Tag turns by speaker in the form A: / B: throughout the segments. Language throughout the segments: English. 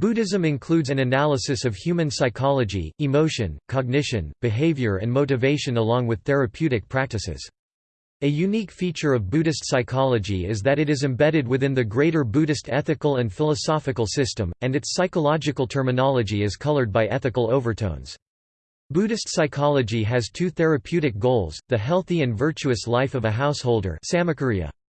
A: Buddhism includes an analysis of human psychology, emotion, cognition, behavior and motivation along with therapeutic practices. A unique feature of Buddhist psychology is that it is embedded within the greater Buddhist ethical and philosophical system, and its psychological terminology is colored by ethical overtones. Buddhist psychology has two therapeutic goals, the healthy and virtuous life of a householder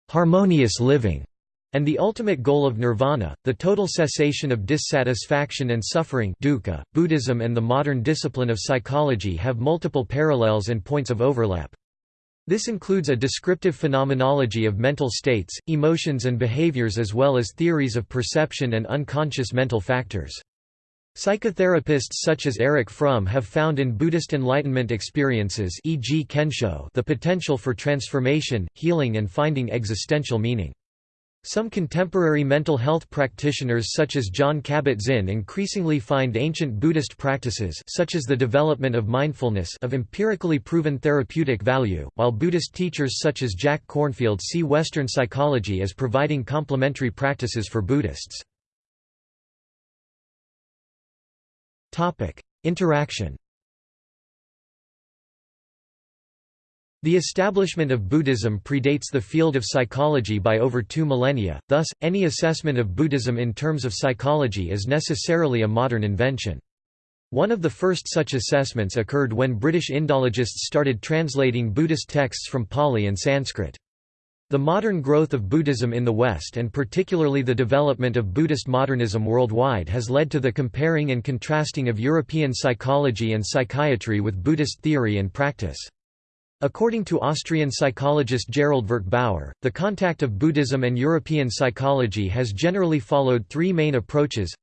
A: harmonious living, and the ultimate goal of nirvana, the total cessation of dissatisfaction and suffering dukkha, Buddhism and the modern discipline of psychology have multiple parallels and points of overlap. This includes a descriptive phenomenology of mental states, emotions and behaviors as well as theories of perception and unconscious mental factors. Psychotherapists such as Erich Fromm have found in Buddhist Enlightenment experiences e.g. Kensho the potential for transformation, healing and finding existential meaning. Some contemporary mental health practitioners such as Jon Kabat-Zinn increasingly find ancient Buddhist practices such as the development of mindfulness of empirically proven therapeutic value, while Buddhist teachers such as Jack Kornfield see Western psychology as providing complementary practices for Buddhists. Interaction The establishment of Buddhism predates the field of psychology by over two millennia, thus, any assessment of Buddhism in terms of psychology is necessarily a modern invention. One of the first such assessments occurred when British Indologists started translating Buddhist texts from Pali and Sanskrit. The modern growth of Buddhism in the West and particularly the development of Buddhist modernism worldwide has led to the comparing and contrasting of European psychology and psychiatry with Buddhist theory and practice. According to Austrian psychologist Gerald Bauer, the contact of Buddhism and European psychology has generally followed three main approaches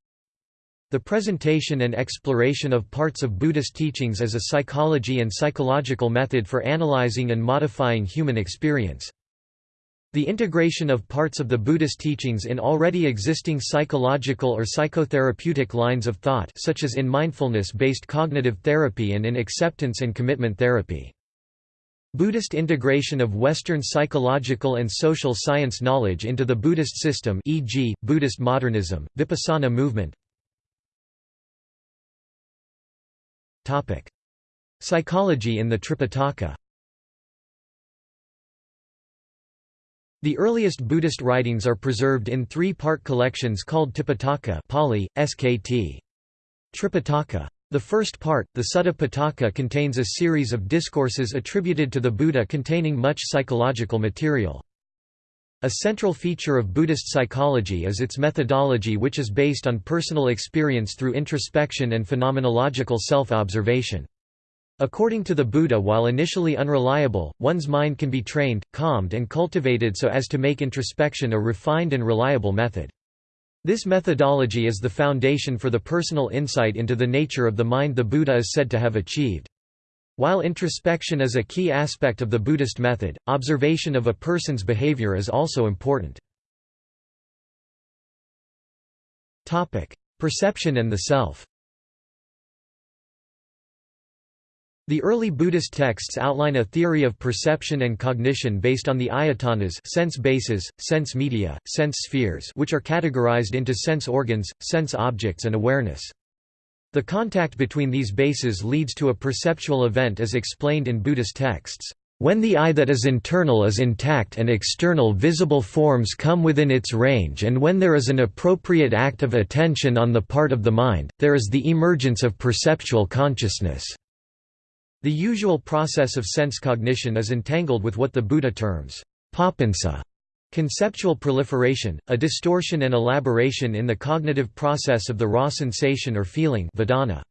A: the presentation and exploration of parts of Buddhist teachings as a psychology and psychological method for analyzing and modifying human experience. The integration of parts of the Buddhist teachings in already existing psychological or psychotherapeutic lines of thought such as in mindfulness-based cognitive therapy and in acceptance and commitment therapy. Buddhist integration of Western psychological and social science knowledge into the Buddhist system e.g., Buddhist modernism, Vipassana movement Psychology in the Tripitaka The earliest Buddhist writings are preserved in three-part collections called Tipitaka Pali, Skt. Tripitaka. The first part, the Sutta Pitaka contains a series of discourses attributed to the Buddha containing much psychological material. A central feature of Buddhist psychology is its methodology which is based on personal experience through introspection and phenomenological self-observation. According to the Buddha while initially unreliable, one's mind can be trained, calmed and cultivated so as to make introspection a refined and reliable method. This methodology is the foundation for the personal insight into the nature of the mind the Buddha is said to have achieved. While introspection is a key aspect of the Buddhist method, observation of a person's behavior is also important. Perception and the self The early Buddhist texts outline a theory of perception and cognition based on the ayatanas sense bases, sense media, sense spheres which are categorized into sense organs, sense objects and awareness. The contact between these bases leads to a perceptual event as explained in Buddhist texts. When the eye that is internal is intact and external visible forms come within its range and when there is an appropriate act of attention on the part of the mind, there is the emergence of perceptual consciousness. The usual process of sense cognition is entangled with what the Buddha terms papansa, conceptual proliferation, a distortion and elaboration in the cognitive process of the raw sensation or feeling vedana.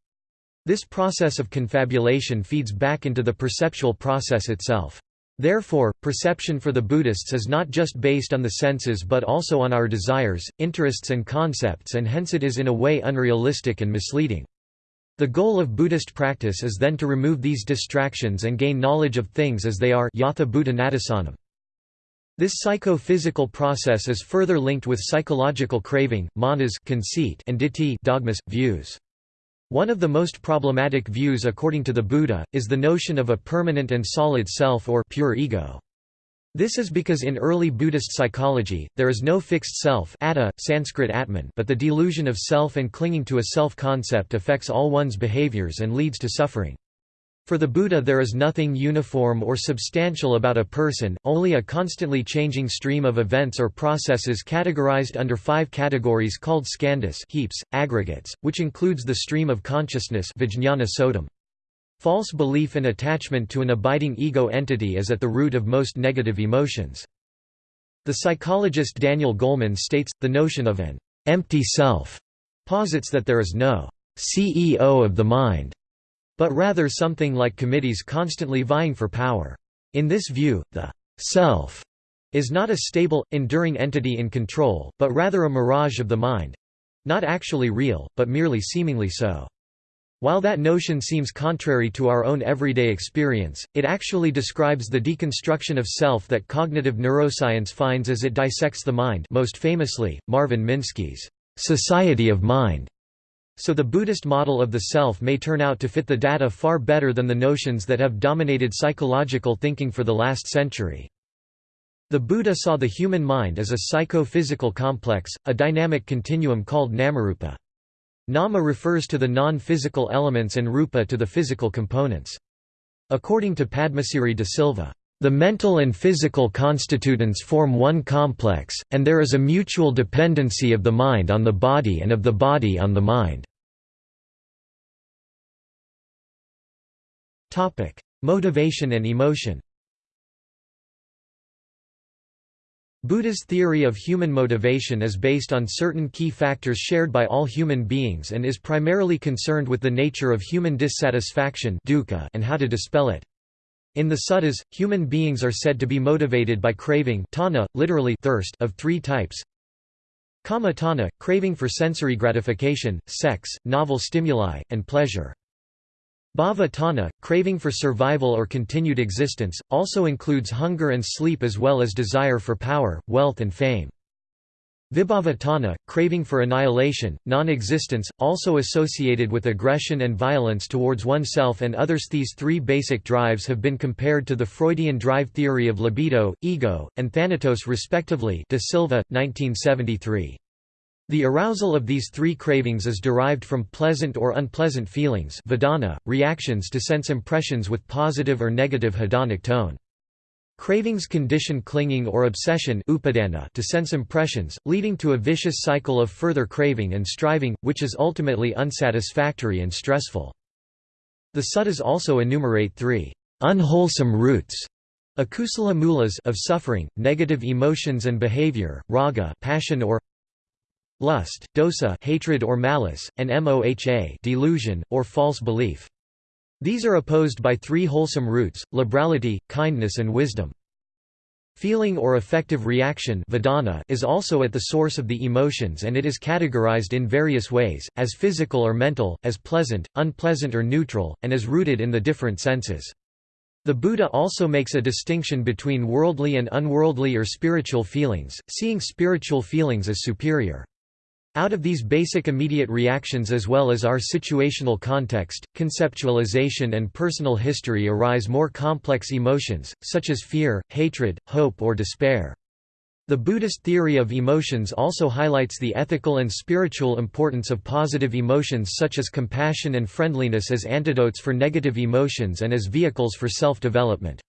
A: This process of confabulation feeds back into the perceptual process itself. Therefore, perception for the Buddhists is not just based on the senses but also on our desires, interests and concepts and hence it is in a way unrealistic and misleading. The goal of Buddhist practice is then to remove these distractions and gain knowledge of things as they are yatha bhuta This psycho-physical process is further linked with psychological craving, manas conceit and ditthi dogmas, views. One of the most problematic views according to the Buddha, is the notion of a permanent and solid self or pure ego. This is because in early Buddhist psychology, there is no fixed self atta, Sanskrit atman but the delusion of self and clinging to a self-concept affects all one's behaviors and leads to suffering. For the Buddha there is nothing uniform or substantial about a person, only a constantly changing stream of events or processes categorized under five categories called skandhas heaps, aggregates, which includes the stream of consciousness vijñāna sodam. False belief and attachment to an abiding ego entity is at the root of most negative emotions. The psychologist Daniel Goleman states, the notion of an empty self posits that there is no CEO of the mind, but rather something like committees constantly vying for power. In this view, the self is not a stable, enduring entity in control, but rather a mirage of the mind—not actually real, but merely seemingly so. While that notion seems contrary to our own everyday experience, it actually describes the deconstruction of self that cognitive neuroscience finds as it dissects the mind most famously, Marvin Minsky's «society of mind». So the Buddhist model of the self may turn out to fit the data far better than the notions that have dominated psychological thinking for the last century. The Buddha saw the human mind as a psycho-physical complex, a dynamic continuum called namarupa. Nama refers to the non-physical elements and rupa to the physical components. According to Padmasiri de Silva, "...the mental and physical constituents form one complex, and there is a mutual dependency of the mind on the body and of the body on the mind." Motivation and emotion Buddha's theory of human motivation is based on certain key factors shared by all human beings and is primarily concerned with the nature of human dissatisfaction and how to dispel it. In the suttas, human beings are said to be motivated by craving tanha, literally thirst of three types. Kama tanha, craving for sensory gratification, sex, novel stimuli, and pleasure. Bhava tanha, craving for survival or continued existence, also includes hunger and sleep as well as desire for power, wealth and fame. Vibhava tanha, craving for annihilation, non-existence, also associated with aggression and violence towards oneself and others. These three basic drives have been compared to the Freudian drive theory of libido, ego, and thanatos respectively de Silva, 1973. The arousal of these three cravings is derived from pleasant or unpleasant feelings vedana, reactions to sense impressions with positive or negative hedonic tone. Cravings condition clinging or obsession upadana to sense impressions, leading to a vicious cycle of further craving and striving, which is ultimately unsatisfactory and stressful. The suttas also enumerate three unwholesome roots akusala mulas of suffering, negative emotions and behavior, raga passion or lust, dosa hatred or malice, and moha delusion, or false belief. These are opposed by three wholesome roots, liberality, kindness and wisdom. Feeling or affective reaction vedana is also at the source of the emotions and it is categorized in various ways, as physical or mental, as pleasant, unpleasant or neutral, and is rooted in the different senses. The Buddha also makes a distinction between worldly and unworldly or spiritual feelings, seeing spiritual feelings as superior. Out of these basic immediate reactions as well as our situational context, conceptualization and personal history arise more complex emotions, such as fear, hatred, hope or despair. The Buddhist theory of emotions also highlights the ethical and spiritual importance of positive emotions such as compassion and friendliness as antidotes for negative emotions and as vehicles for self-development.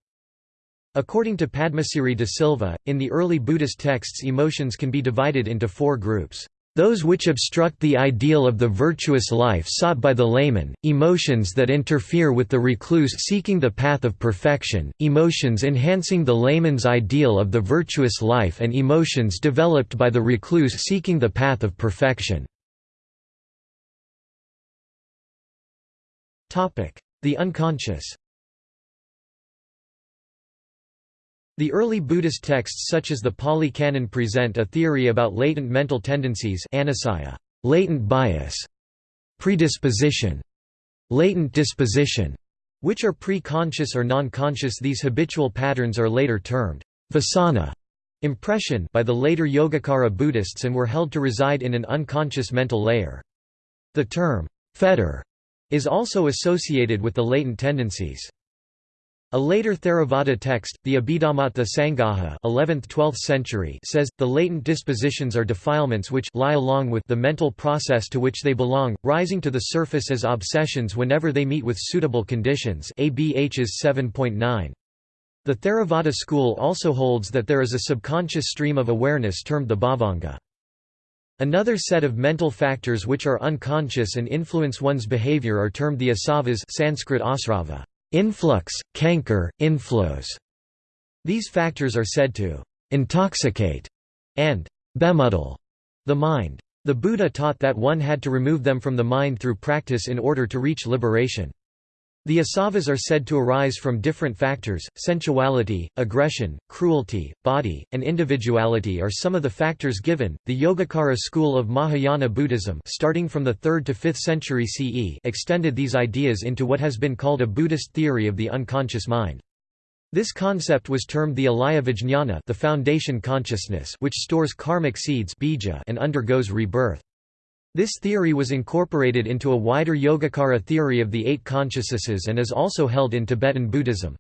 A: According to Padmasiri de Silva, in the early Buddhist texts emotions can be divided into four groups. Those which obstruct the ideal of the virtuous life sought by the layman, emotions that interfere with the recluse seeking the path of perfection, emotions enhancing the layman's ideal of the virtuous life and emotions developed by the recluse seeking the path of perfection. The unconscious The early Buddhist texts such as the Pali Canon present a theory about latent mental tendencies latent bias, predisposition, latent disposition, which are pre-conscious or non-conscious these habitual patterns are later termed vasana impression by the later Yogacara Buddhists and were held to reside in an unconscious mental layer. The term fetter is also associated with the latent tendencies. A later Theravada text, the Abhidhammattha Sangaha 11th–12th century says, the latent dispositions are defilements which lie along with the mental process to which they belong, rising to the surface as obsessions whenever they meet with suitable conditions ABHs 7.9. The Theravada school also holds that there is a subconscious stream of awareness termed the bhavanga. Another set of mental factors which are unconscious and influence one's behavior are termed the asavas Sanskrit asrava influx, canker, inflows. These factors are said to intoxicate and bemuddle the mind. The Buddha taught that one had to remove them from the mind through practice in order to reach liberation. The asavas are said to arise from different factors, sensuality, aggression, cruelty, body, and individuality are some of the factors given. The Yogacara school of Mahayana Buddhism starting from the 3rd to 5th century CE extended these ideas into what has been called a Buddhist theory of the unconscious mind. This concept was termed the alaya vijñana the foundation consciousness which stores karmic seeds bija and undergoes rebirth. This theory was incorporated into a wider Yogacara theory of the eight consciousnesses and is also held in Tibetan Buddhism.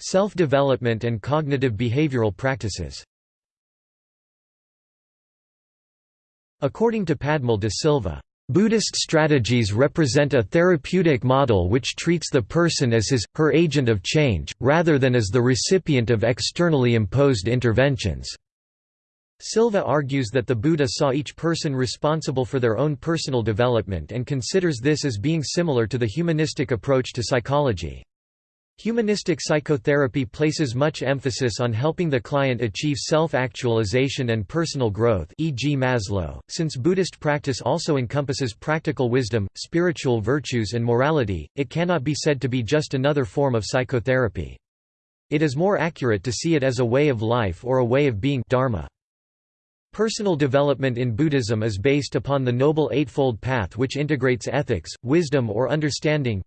A: Self-development and cognitive behavioral practices According to Padmal de Silva, Buddhist strategies represent a therapeutic model which treats the person as his, her agent of change, rather than as the recipient of externally imposed interventions. Silva argues that the Buddha saw each person responsible for their own personal development and considers this as being similar to the humanistic approach to psychology. Humanistic psychotherapy places much emphasis on helping the client achieve self-actualization and personal growth e.g. Maslow, since Buddhist practice also encompasses practical wisdom, spiritual virtues and morality, it cannot be said to be just another form of psychotherapy. It is more accurate to see it as a way of life or a way of being dharma. Personal development in Buddhism is based upon the Noble Eightfold Path which integrates ethics, wisdom or understanding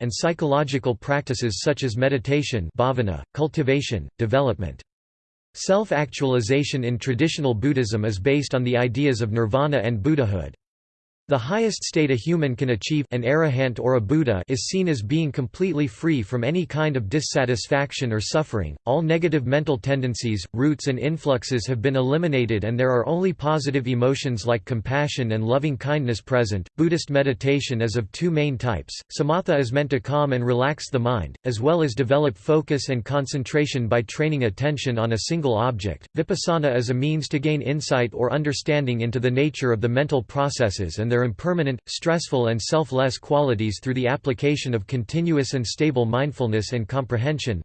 A: and psychological practices such as meditation cultivation, development. Self-actualization in traditional Buddhism is based on the ideas of nirvana and Buddhahood. The highest state a human can achieve an arahant or a Buddha is seen as being completely free from any kind of dissatisfaction or suffering. All negative mental tendencies, roots and influxes have been eliminated and there are only positive emotions like compassion and loving kindness present. Buddhist meditation is of two main types. Samatha is meant to calm and relax the mind, as well as develop focus and concentration by training attention on a single object. Vipassana is a means to gain insight or understanding into the nature of the mental processes and their their impermanent, stressful and selfless qualities through the application of continuous and stable mindfulness and comprehension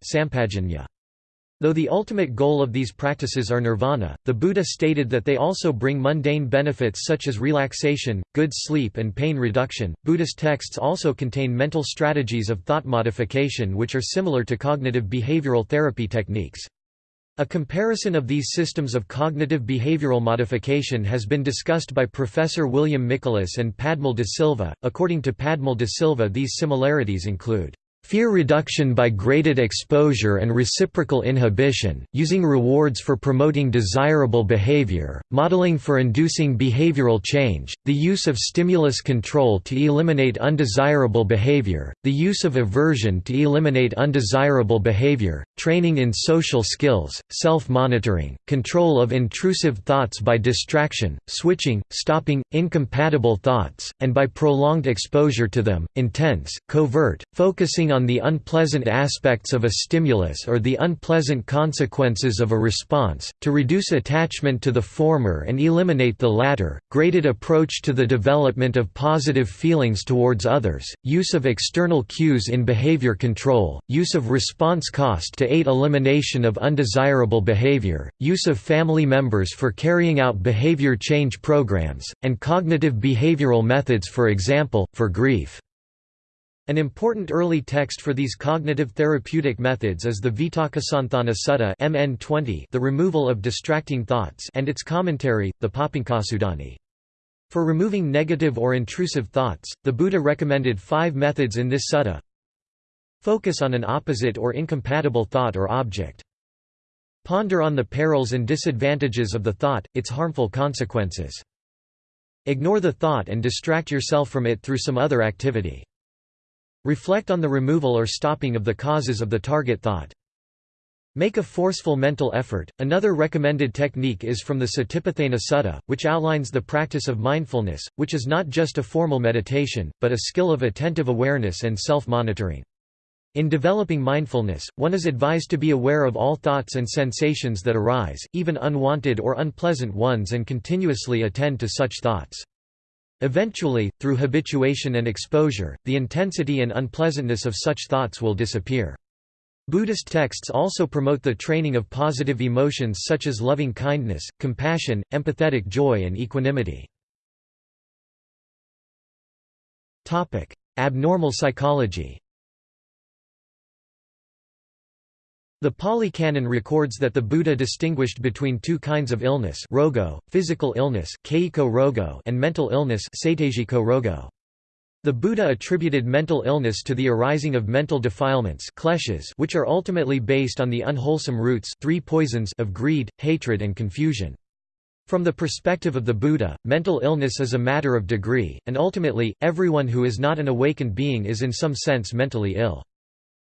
A: Though the ultimate goal of these practices are nirvana, the Buddha stated that they also bring mundane benefits such as relaxation, good sleep, and pain reduction. Buddhist texts also contain mental strategies of thought modification which are similar to cognitive behavioral therapy techniques. A comparison of these systems of cognitive behavioral modification has been discussed by Professor William Mikulas and Padmal de Silva. According to Padmal de Silva, these similarities include Fear reduction by graded exposure and reciprocal inhibition, using rewards for promoting desirable behavior, modeling for inducing behavioral change, the use of stimulus control to eliminate undesirable behavior, the use of aversion to eliminate undesirable behavior, training in social skills, self-monitoring, control of intrusive thoughts by distraction, switching, stopping, incompatible thoughts, and by prolonged exposure to them, intense, covert, focusing on the unpleasant aspects of a stimulus or the unpleasant consequences of a response, to reduce attachment to the former and eliminate the latter, graded approach to the development of positive feelings towards others, use of external cues in behavior control, use of response cost to aid elimination of undesirable behavior, use of family members for carrying out behavior change programs, and cognitive behavioral methods for example, for grief. An important early text for these cognitive therapeutic methods is the Vitakkasanthana Sutta MN 20, the removal of distracting thoughts and its commentary, the Papancasudani. For removing negative or intrusive thoughts, the Buddha recommended five methods in this sutta. Focus on an opposite or incompatible thought or object. Ponder on the perils and disadvantages of the thought, its harmful consequences. Ignore the thought and distract yourself from it through some other activity. Reflect on the removal or stopping of the causes of the target thought. Make a forceful mental effort. Another recommended technique is from the Satipatthana Sutta, which outlines the practice of mindfulness, which is not just a formal meditation, but a skill of attentive awareness and self monitoring. In developing mindfulness, one is advised to be aware of all thoughts and sensations that arise, even unwanted or unpleasant ones, and continuously attend to such thoughts. Eventually, through habituation and exposure, the intensity and unpleasantness of such thoughts will disappear. Buddhist texts also promote the training of positive emotions such as loving kindness, compassion, empathetic joy and equanimity. Abnormal psychology The Pali Canon records that the Buddha distinguished between two kinds of illness rogo, physical illness rogo, and mental illness rogo. The Buddha attributed mental illness to the arising of mental defilements kleshas which are ultimately based on the unwholesome roots three poisons of greed, hatred and confusion. From the perspective of the Buddha, mental illness is a matter of degree, and ultimately, everyone who is not an awakened being is in some sense mentally ill.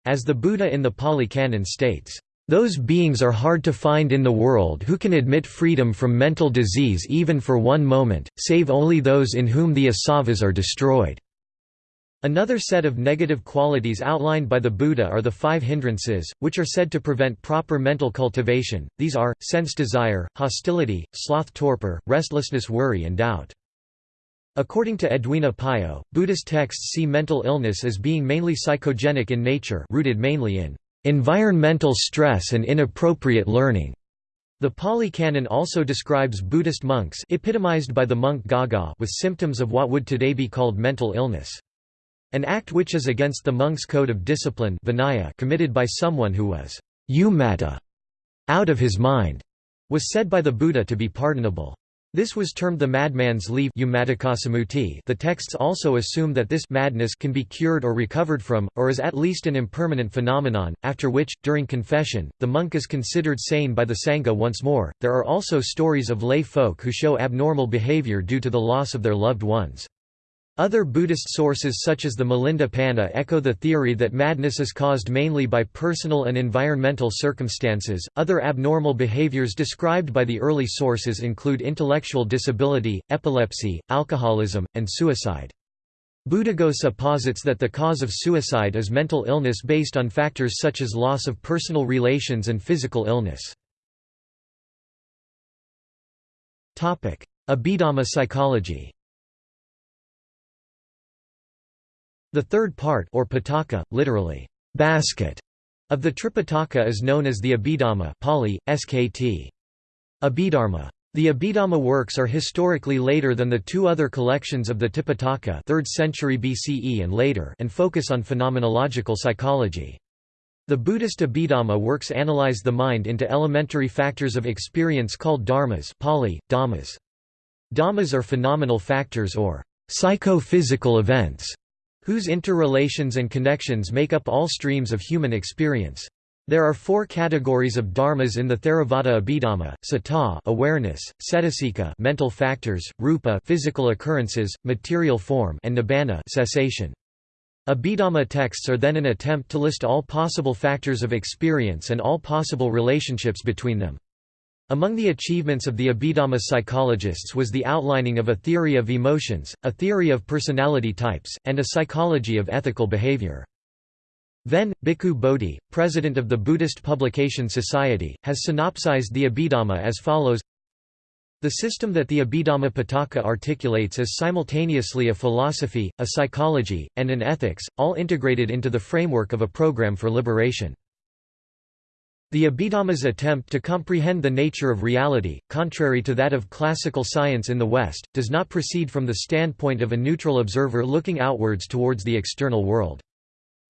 A: As the Buddha in the Pali Canon states, "...those beings are hard to find in the world who can admit freedom from mental disease even for one moment, save only those in whom the asavas are destroyed." Another set of negative qualities outlined by the Buddha are the five hindrances, which are said to prevent proper mental cultivation, these are, sense desire, hostility, sloth torpor, restlessness worry and doubt. According to Edwina Pio, Buddhist texts see mental illness as being mainly psychogenic in nature rooted mainly in environmental stress and inappropriate learning. The Pali Canon also describes Buddhist monks epitomized by the monk Gagga with symptoms of what would today be called mental illness. An act which is against the monk's code of discipline vinaya committed by someone who was umata, out of his mind, was said by the Buddha to be pardonable. This was termed the madman's leave The texts also assume that this madness can be cured or recovered from, or is at least an impermanent phenomenon, after which, during confession, the monk is considered sane by the Sangha once more. There are also stories of lay folk who show abnormal behavior due to the loss of their loved ones. Other Buddhist sources such as the Milinda Panha echo the theory that madness is caused mainly by personal and environmental circumstances. Other abnormal behaviors described by the early sources include intellectual disability, epilepsy, alcoholism, and suicide. Buddhaghosa posits that the cause of suicide is mental illness based on factors such as loss of personal relations and physical illness. Abhidhamma psychology The third part or pitaka, literally, basket, of the Tripitaka is known as the Abhidhamma Pali, Skt. Abhidharma. The Abhidhamma works are historically later than the two other collections of the Tipitaka 3rd century BCE and later and focus on phenomenological psychology. The Buddhist Abhidhamma works analyze the mind into elementary factors of experience called dharmas Pali, dhammas. Dhammas are phenomenal factors or psychophysical events whose interrelations and connections make up all streams of human experience. There are four categories of dharmas in the Theravada Abhidhamma: citta, awareness; cetasika, mental factors; rupa, physical occurrences, material form; and nibbana, cessation. Abhidhamma texts are then an attempt to list all possible factors of experience and all possible relationships between them. Among the achievements of the Abhidhamma psychologists was the outlining of a theory of emotions, a theory of personality types, and a psychology of ethical behavior. Ven. Bhikkhu Bodhi, president of the Buddhist Publication Society, has synopsized the Abhidhamma as follows The system that the Abhidhamma Pitaka articulates is simultaneously a philosophy, a psychology, and an ethics, all integrated into the framework of a program for liberation. The Abhidhamma's attempt to comprehend the nature of reality, contrary to that of classical science in the West, does not proceed from the standpoint of a neutral observer looking outwards towards the external world.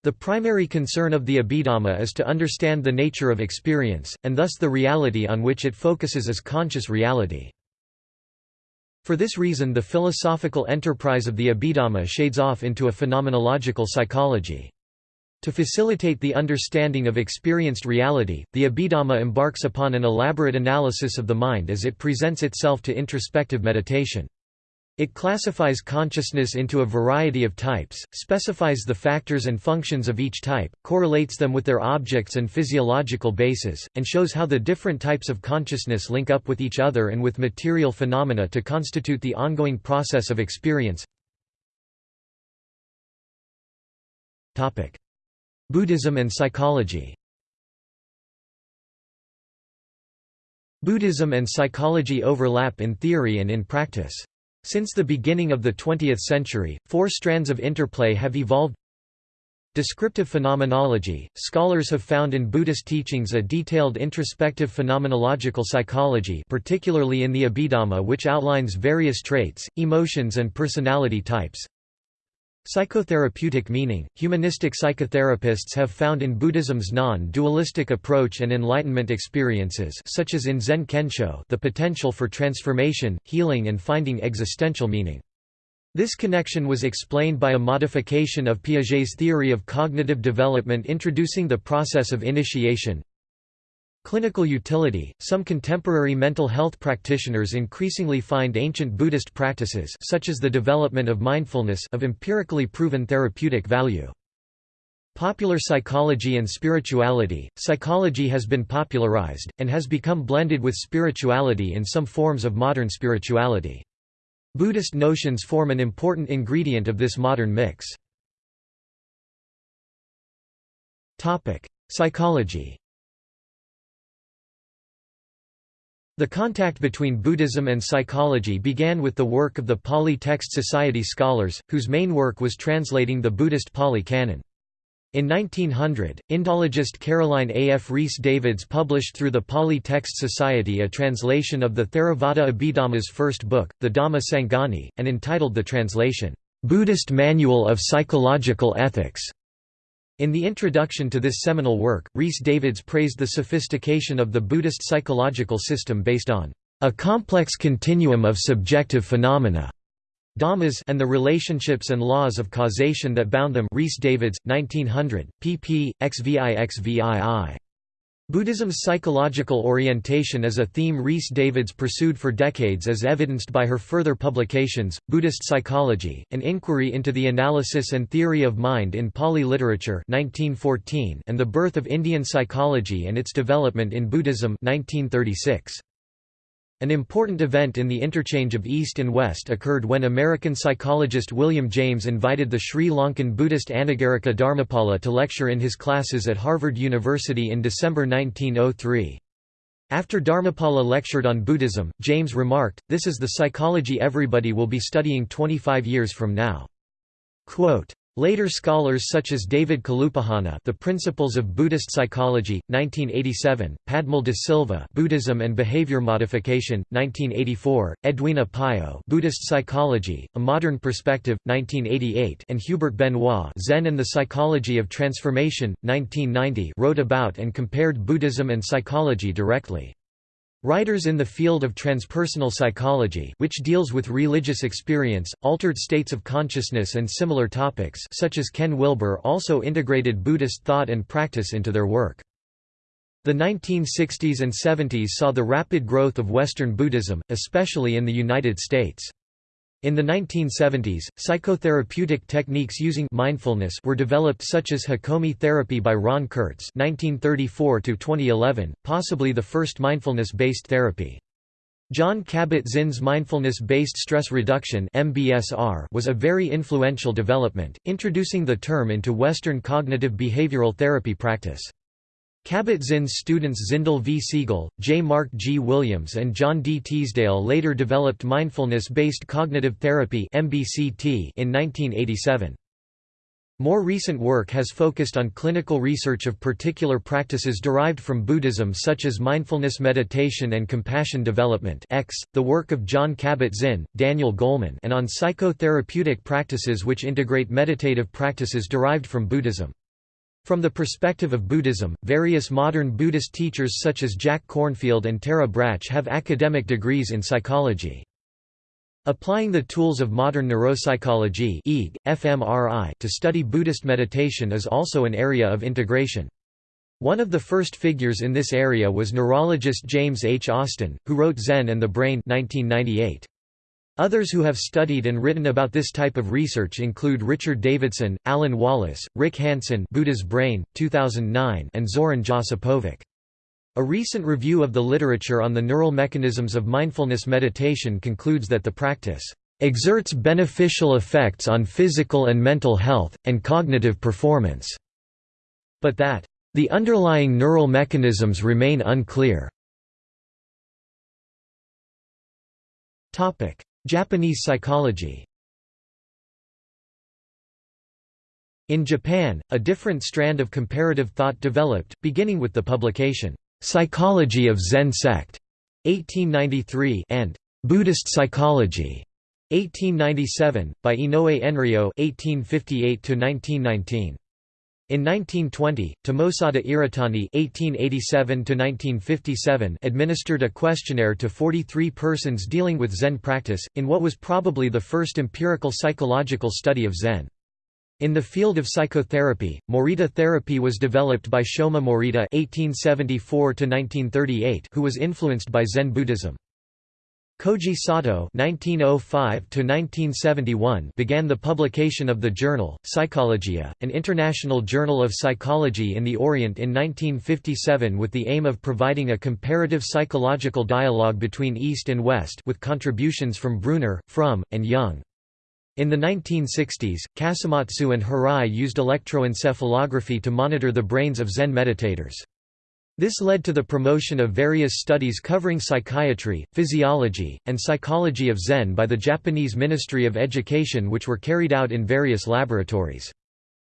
A: The primary concern of the Abhidhamma is to understand the nature of experience, and thus the reality on which it focuses is conscious reality. For this reason the philosophical enterprise of the Abhidhamma shades off into a phenomenological psychology. To facilitate the understanding of experienced reality, the Abhidhamma embarks upon an elaborate analysis of the mind as it presents itself to introspective meditation. It classifies consciousness into a variety of types, specifies the factors and functions of each type, correlates them with their objects and physiological bases, and shows how the different types of consciousness link up with each other and with material phenomena to constitute the ongoing process of experience. Buddhism and psychology. Buddhism and psychology overlap in theory and in practice. Since the beginning of the 20th century, four strands of interplay have evolved. Descriptive phenomenology – Scholars have found in Buddhist teachings a detailed introspective phenomenological psychology particularly in the Abhidhamma which outlines various traits, emotions and personality types Psychotherapeutic meaning – Humanistic psychotherapists have found in Buddhism's non-dualistic approach and enlightenment experiences such as in Zen Kensho the potential for transformation, healing and finding existential meaning. This connection was explained by a modification of Piaget's theory of cognitive development introducing the process of initiation, Clinical utility – Some contemporary mental health practitioners increasingly find ancient Buddhist practices such as the development of mindfulness of empirically proven therapeutic value. Popular psychology and spirituality – Psychology has been popularized, and has become blended with spirituality in some forms of modern spirituality. Buddhist notions form an important ingredient of this modern mix. Psychology The contact between Buddhism and psychology began with the work of the Pali Text Society scholars, whose main work was translating the Buddhist Pali Canon. In 1900, Indologist Caroline A. F. Rhys Davids published through the Pali Text Society a translation of the Theravada Abhidhamma's first book, the Dhamma Sangani, and entitled the translation, "'Buddhist Manual of Psychological Ethics' In the introduction to this seminal work, Rhys Davids praised the sophistication of the Buddhist psychological system based on a complex continuum of subjective phenomena Dhammas and the relationships and laws of causation that bound them Rhys Davids, 1900, pp. xvi xvii. Buddhism's psychological orientation is a theme Rhys Davids pursued for decades as evidenced by her further publications, Buddhist Psychology, An Inquiry into the Analysis and Theory of Mind in Pali Literature 1914 and The Birth of Indian Psychology and Its Development in Buddhism 1936. An important event in the interchange of East and West occurred when American psychologist William James invited the Sri Lankan Buddhist Anagarika Dharmapala to lecture in his classes at Harvard University in December 1903. After Dharmapala lectured on Buddhism, James remarked, this is the psychology everybody will be studying 25 years from now. Quote, Later scholars such as David Kalupahana The Principles of Buddhist Psychology, 1987, Padmal de Silva Buddhism and Behavior Modification, 1984, Edwina Pio Buddhist Psychology, A Modern Perspective, 1988 and Hubert Benoit Zen and the Psychology of Transformation, 1990 wrote about and compared Buddhism and psychology directly. Writers in the field of transpersonal psychology which deals with religious experience, altered states of consciousness and similar topics such as Ken Wilber also integrated Buddhist thought and practice into their work. The 1960s and 70s saw the rapid growth of Western Buddhism, especially in the United States. In the 1970s, psychotherapeutic techniques using mindfulness were developed such as Hakomi therapy by Ron Kurtz (1934–2011), possibly the first mindfulness-based therapy. Jon Kabat-Zinn's mindfulness-based stress reduction (MBSR) was a very influential development, introducing the term into Western cognitive behavioral therapy practice. Kabat-Zinn's students Zindel V. Segal, J. Mark G. Williams and John D. Teasdale later developed mindfulness-based cognitive therapy in 1987. More recent work has focused on clinical research of particular practices derived from Buddhism such as mindfulness meditation and compassion development X, the work of Jon Kabat-Zinn, Daniel Goleman and on psychotherapeutic practices which integrate meditative practices derived from Buddhism. From the perspective of Buddhism, various modern Buddhist teachers such as Jack Kornfield and Tara Brach have academic degrees in psychology. Applying the tools of modern neuropsychology fMRI to study Buddhist meditation is also an area of integration. One of the first figures in this area was neurologist James H. Austin, who wrote Zen and the Brain 1998. Others who have studied and written about this type of research include Richard Davidson, Alan Wallace, Rick Hanson Buddha's Brain, 2009 and Zoran Josipovic. A recent review of the literature on the neural mechanisms of mindfulness meditation concludes that the practice exerts beneficial effects on physical and mental health, and cognitive performance, but that the underlying neural mechanisms remain unclear. Japanese psychology. In Japan, a different strand of comparative thought developed, beginning with the publication, "'Psychology of Zen Sect' 1893 and "'Buddhist Psychology' 1897, by Inoue Enryo 1858 in 1920, Tomosada Iritani (1887–1957) administered a questionnaire to 43 persons dealing with Zen practice, in what was probably the first empirical psychological study of Zen. In the field of psychotherapy, Morita therapy was developed by Shoma Morita (1874–1938), who was influenced by Zen Buddhism. Koji Sato (1905–1971) began the publication of the journal Psychologia, an international journal of psychology in the Orient in 1957, with the aim of providing a comparative psychological dialogue between East and West, with contributions from Bruner, Fromm, and Jung. In the 1960s, Kasamatsu and Hirai used electroencephalography to monitor the brains of Zen meditators. This led to the promotion of various studies covering psychiatry, physiology, and psychology of Zen by the Japanese Ministry of Education which were carried out in various laboratories.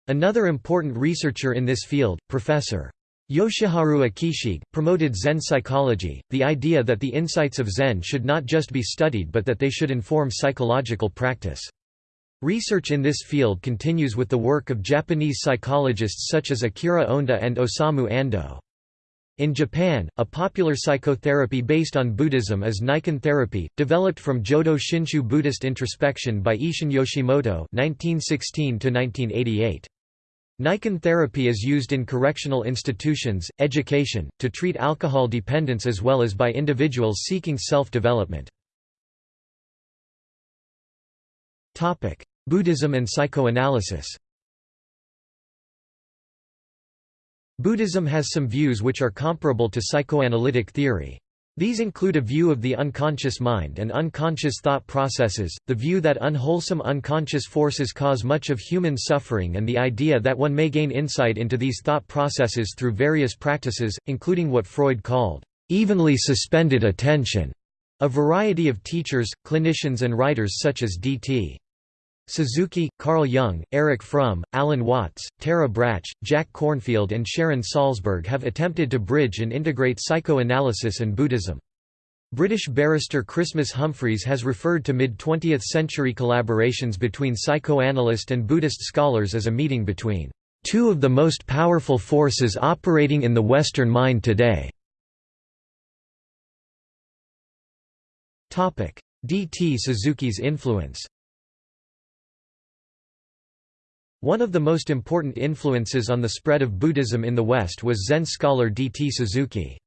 A: Another important researcher in this field, Professor. Yoshiharu Akishige, promoted Zen psychology, the idea that the insights of Zen should not just be studied but that they should inform psychological practice. Research in this field continues with the work of Japanese psychologists such as Akira Onda and Osamu Ando. In Japan, a popular psychotherapy based on Buddhism is Naikan therapy, developed from Jodo Shinshu Buddhist introspection by Ishin Yoshimoto (1916–1988). Naikan therapy is used in correctional institutions, education, to treat alcohol dependence as well as by individuals seeking self-development. Buddhism and psychoanalysis Buddhism has some views which are comparable to psychoanalytic theory. These include a view of the unconscious mind and unconscious thought processes, the view that unwholesome unconscious forces cause much of human suffering and the idea that one may gain insight into these thought processes through various practices, including what Freud called, "...evenly suspended attention." A variety of teachers, clinicians and writers such as D.T. Suzuki, Carl Jung, Erich Fromm, Alan Watts, Tara Brach, Jack Kornfield and Sharon Salzberg have attempted to bridge and integrate psychoanalysis and Buddhism. British barrister Christmas Humphreys has referred to mid-20th century collaborations between psychoanalyst and Buddhist scholars as a meeting between two of the most powerful forces operating in the Western mind today. D. T. Suzuki's influence One of the most important influences on the spread of Buddhism in the West was Zen scholar D. T. Suzuki.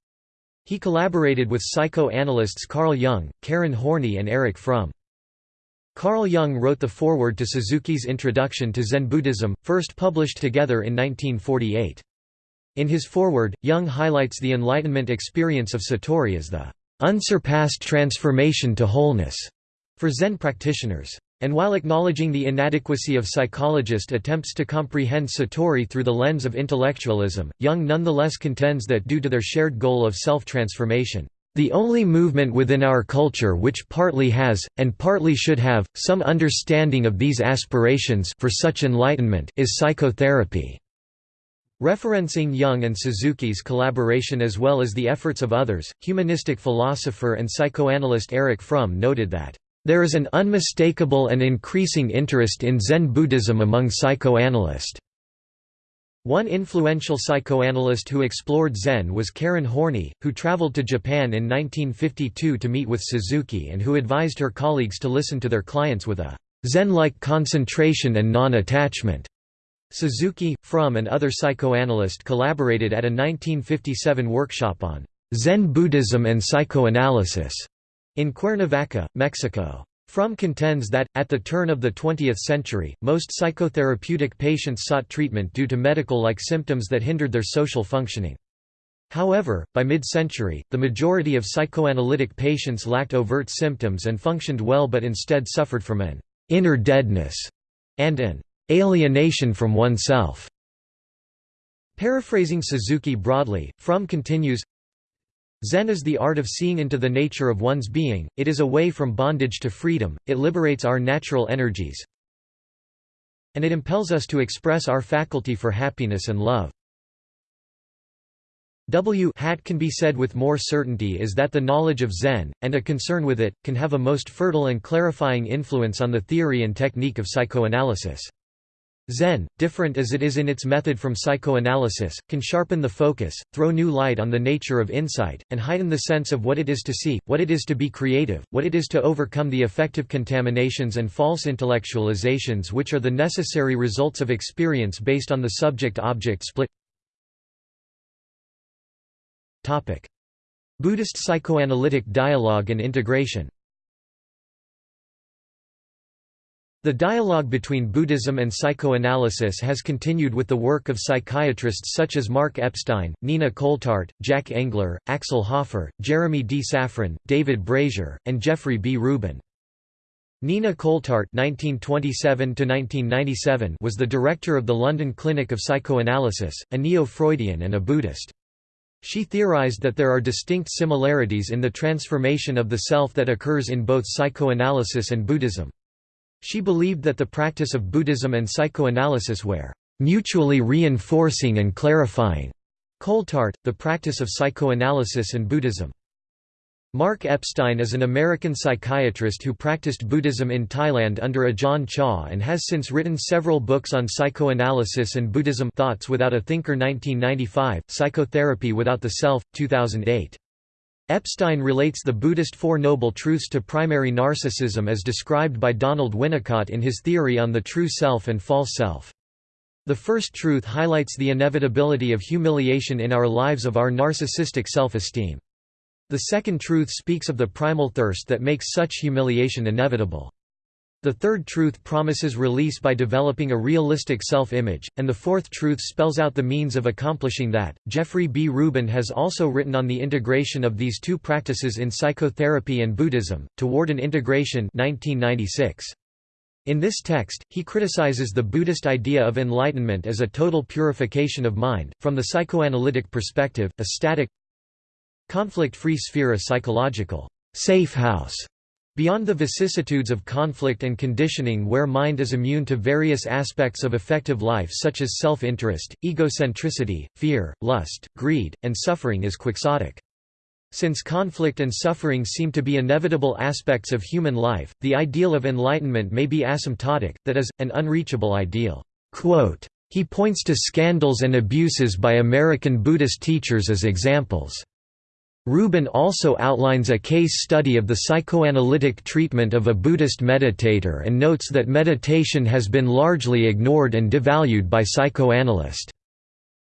A: He collaborated with psychoanalysts Carl Jung, Karen Horney and Erich Fromm. Carl Jung wrote the foreword to Suzuki's Introduction to Zen Buddhism, first published together in 1948. In his foreword, Jung highlights the Enlightenment experience of Satori as the unsurpassed transformation to wholeness for Zen practitioners. And while acknowledging the inadequacy of psychologist attempts to comprehend Satori through the lens of intellectualism, Jung nonetheless contends that due to their shared goal of self-transformation, "...the only movement within our culture which partly has, and partly should have, some understanding of these aspirations for such enlightenment is psychotherapy." Referencing Jung and Suzuki's collaboration as well as the efforts of others, humanistic philosopher and psychoanalyst Erich Fromm noted that there is an unmistakable and increasing interest in Zen Buddhism among psychoanalysts. One influential psychoanalyst who explored Zen was Karen Horney, who traveled to Japan in 1952 to meet with Suzuki and who advised her colleagues to listen to their clients with a Zen-like concentration and non-attachment. Suzuki, Fromm and other psychoanalysts collaborated at a 1957 workshop on Zen Buddhism and psychoanalysis in Cuernavaca, Mexico. Fromm contends that, at the turn of the 20th century, most psychotherapeutic patients sought treatment due to medical-like symptoms that hindered their social functioning. However, by mid-century, the majority of psychoanalytic patients lacked overt symptoms and functioned well but instead suffered from an «inner deadness» and an «alienation from oneself». Paraphrasing Suzuki broadly, Fromm continues, Zen is the art of seeing into the nature of one's being, it is a way from bondage to freedom, it liberates our natural energies, and it impels us to express our faculty for happiness and love. W hat can be said with more certainty is that the knowledge of Zen, and a concern with it, can have a most fertile and clarifying influence on the theory and technique of psychoanalysis. Zen, different as it is in its method from psychoanalysis, can sharpen the focus, throw new light on the nature of insight, and heighten the sense of what it is to see, what it is to be creative, what it is to overcome the affective contaminations and false intellectualizations which are the necessary results of experience based on the subject-object split. Buddhist psychoanalytic dialogue and integration The dialogue between Buddhism and psychoanalysis has continued with the work of psychiatrists such as Mark Epstein, Nina Coltart, Jack Engler, Axel Hoffer, Jeremy D. Safran, David Brazier, and Jeffrey B. Rubin. Nina Coltart (1927–1997) was the director of the London Clinic of Psychoanalysis, a neo-Freudian and a Buddhist. She theorized that there are distinct similarities in the transformation of the self that occurs in both psychoanalysis and Buddhism. She believed that the practice of Buddhism and psychoanalysis were mutually reinforcing and clarifying. Coltart, the practice of psychoanalysis and Buddhism. Mark Epstein is an American psychiatrist who practiced Buddhism in Thailand under Ajahn Chah and has since written several books on psychoanalysis and Buddhism Thoughts Without a Thinker 1995, Psychotherapy Without the Self, 2008. Epstein relates the Buddhist Four Noble Truths to primary narcissism as described by Donald Winnicott in his theory on the true self and false self. The first truth highlights the inevitability of humiliation in our lives of our narcissistic self-esteem. The second truth speaks of the primal thirst that makes such humiliation inevitable. The third truth promises release by developing a realistic self-image, and the fourth truth spells out the means of accomplishing that. Jeffrey B. Rubin has also written on the integration of these two practices in psychotherapy and Buddhism, Toward an Integration 1996. In this text, he criticizes the Buddhist idea of enlightenment as a total purification of mind, from the psychoanalytic perspective, a static, Conflict-free sphere a psychological safe house Beyond the vicissitudes of conflict and conditioning where mind is immune to various aspects of effective life such as self-interest, egocentricity, fear, lust, greed, and suffering is quixotic. Since conflict and suffering seem to be inevitable aspects of human life, the ideal of enlightenment may be asymptotic, that is, an unreachable ideal. Quote, he points to scandals and abuses by American Buddhist teachers as examples. Rubin also outlines a case study of the psychoanalytic treatment of a Buddhist meditator and notes that meditation has been largely ignored and devalued by psychoanalysts.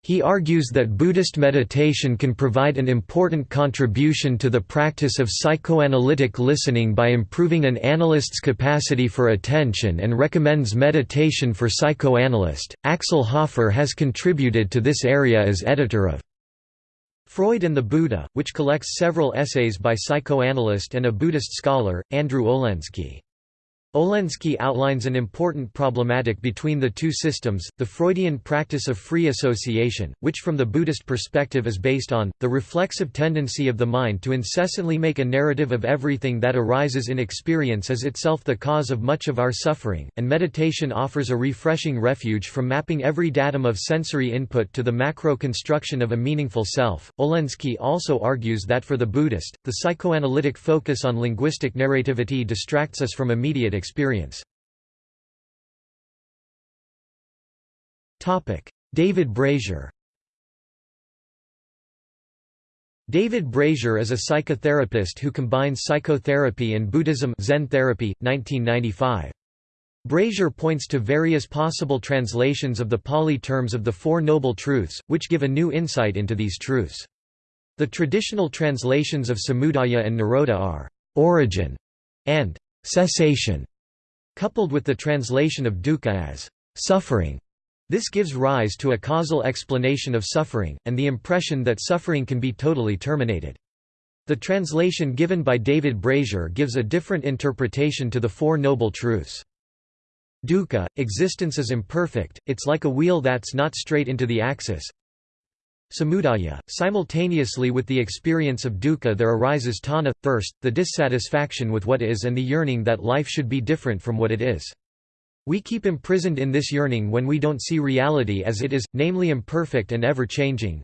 A: He argues that Buddhist meditation can provide an important contribution to the practice of psychoanalytic listening by improving an analyst's capacity for attention and recommends meditation for psychoanalyst. Axel Hoffer has contributed to this area as editor of Freud and the Buddha, which collects several essays by psychoanalyst and a Buddhist scholar, Andrew Olendzki. Olendzki outlines an important problematic between the two systems, the Freudian practice of free association, which from the Buddhist perspective is based on, the reflexive tendency of the mind to incessantly make a narrative of everything that arises in experience as itself the cause of much of our suffering, and meditation offers a refreshing refuge from mapping every datum of sensory input to the macro-construction of a meaningful self. Olendzki also argues that for the Buddhist, the psychoanalytic focus on linguistic narrativity distracts us from immediate experience experience. David Brazier David Brazier is a psychotherapist who combines psychotherapy and Buddhism Zen therapy, 1995. Brazier points to various possible translations of the Pali terms of the Four Noble Truths, which give a new insight into these truths. The traditional translations of Samudaya and Nirodha are origin and cessation, coupled with the translation of dukkha as suffering. This gives rise to a causal explanation of suffering, and the impression that suffering can be totally terminated. The translation given by David Brazier gives a different interpretation to the Four Noble Truths. Dukkha, existence is imperfect, it's like a wheel that's not straight into the axis. Samudaya, simultaneously with the experience of dukkha there arises tanha, thirst, the dissatisfaction with what is and the yearning that life should be different from what it is. We keep imprisoned in this yearning when we don't see reality as it is, namely imperfect and ever-changing.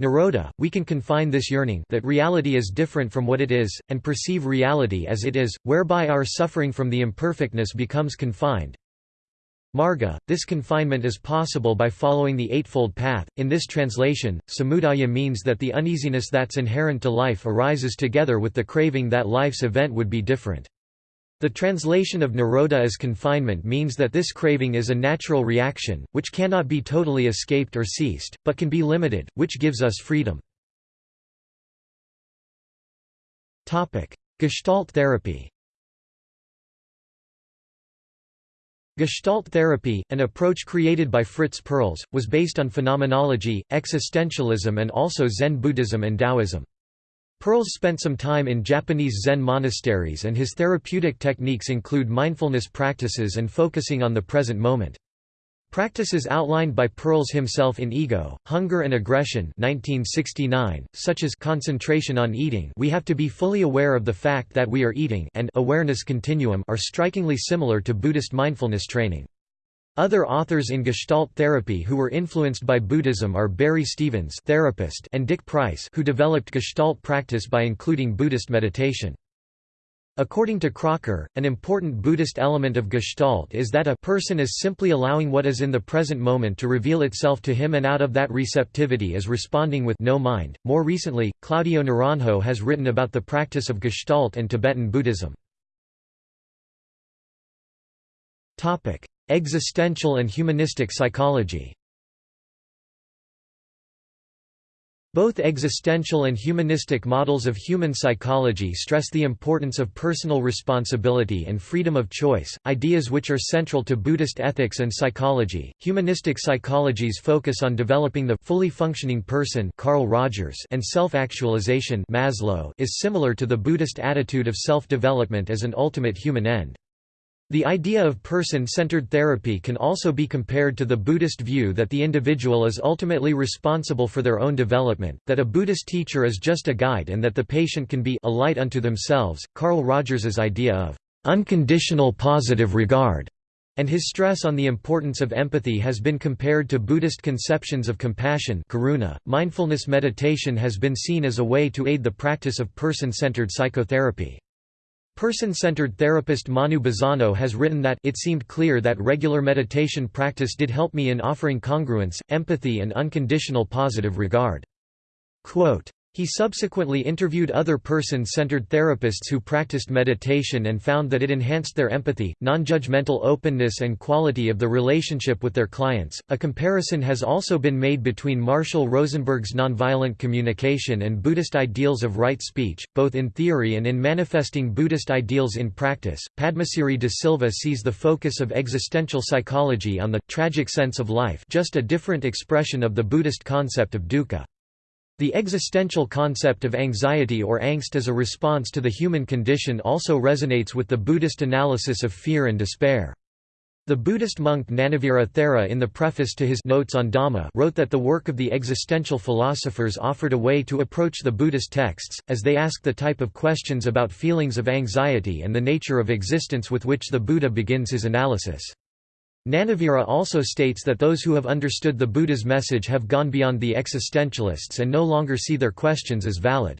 A: Nirodha, we can confine this yearning that reality is different from what it is, and perceive reality as it is, whereby our suffering from the imperfectness becomes confined. Marga, this confinement is possible by following the Eightfold Path. In this translation, samudaya means that the uneasiness that's inherent to life arises together with the craving that life's event would be different. The translation of nirodha as confinement means that this craving is a natural reaction, which cannot be totally escaped or ceased, but can be limited, which gives us freedom. Gestalt therapy Gestalt therapy, an approach created by Fritz Perls, was based on phenomenology, existentialism and also Zen Buddhism and Taoism. Perls spent some time in Japanese Zen monasteries and his therapeutic techniques include mindfulness practices and focusing on the present moment. Practices outlined by Perls himself in Ego, Hunger and Aggression 1969, such as concentration on eating we have to be fully aware of the fact that we are eating and awareness continuum are strikingly similar to Buddhist mindfulness training. Other authors in Gestalt therapy who were influenced by Buddhism are Barry Stevens therapist and Dick Price who developed Gestalt practice by including Buddhist meditation. According to Crocker, an important Buddhist element of Gestalt is that a person is simply allowing what is in the present moment to reveal itself to him and out of that receptivity is responding with no mind. More recently, Claudio Naranjo has written about the practice of Gestalt and Tibetan Buddhism. Topic: Existential and humanistic psychology Both existential and humanistic models of human psychology stress the importance of personal responsibility and freedom of choice, ideas which are central to Buddhist ethics and psychology. Humanistic psychologies focus on developing the fully functioning person Carl Rogers and self-actualization Maslow is similar to the Buddhist attitude of self-development as an ultimate human end. The idea of person-centered therapy can also be compared to the Buddhist view that the individual is ultimately responsible for their own development, that a Buddhist teacher is just a guide and that the patient can be a light unto themselves. Carl Rogers's idea of unconditional positive regard and his stress on the importance of empathy has been compared to Buddhist conceptions of compassion karuna. .Mindfulness meditation has been seen as a way to aid the practice of person-centered psychotherapy. Person-centered therapist Manu Bazzano has written that it seemed clear that regular meditation practice did help me in offering congruence, empathy and unconditional positive regard. Quote, he subsequently interviewed other person-centered therapists who practiced meditation and found that it enhanced their empathy, non-judgmental openness and quality of the relationship with their clients. A comparison has also been made between Marshall Rosenberg's nonviolent communication and Buddhist ideals of right speech, both in theory and in manifesting Buddhist ideals in practice. Padmasiri de Silva sees the focus of existential psychology on the tragic sense of life, just a different expression of the Buddhist concept of dukkha. The existential concept of anxiety or angst as a response to the human condition also resonates with the Buddhist analysis of fear and despair. The Buddhist monk Gnanavira Thera in the preface to his Notes on Dhamma wrote that the work of the existential philosophers offered a way to approach the Buddhist texts, as they ask the type of questions about feelings of anxiety and the nature of existence with which the Buddha begins his analysis. Gnanavira also states that those who have understood the Buddha's message have gone beyond the existentialists and no longer see their questions as valid.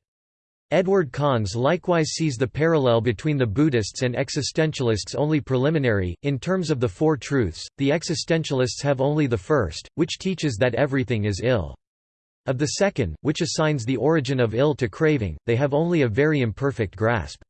A: Edward Conze likewise sees the parallel between the Buddhists and existentialists only preliminary. In terms of the Four Truths, the existentialists have only the first, which teaches that everything is ill. Of the second, which assigns the origin of ill to craving, they have only a very imperfect grasp.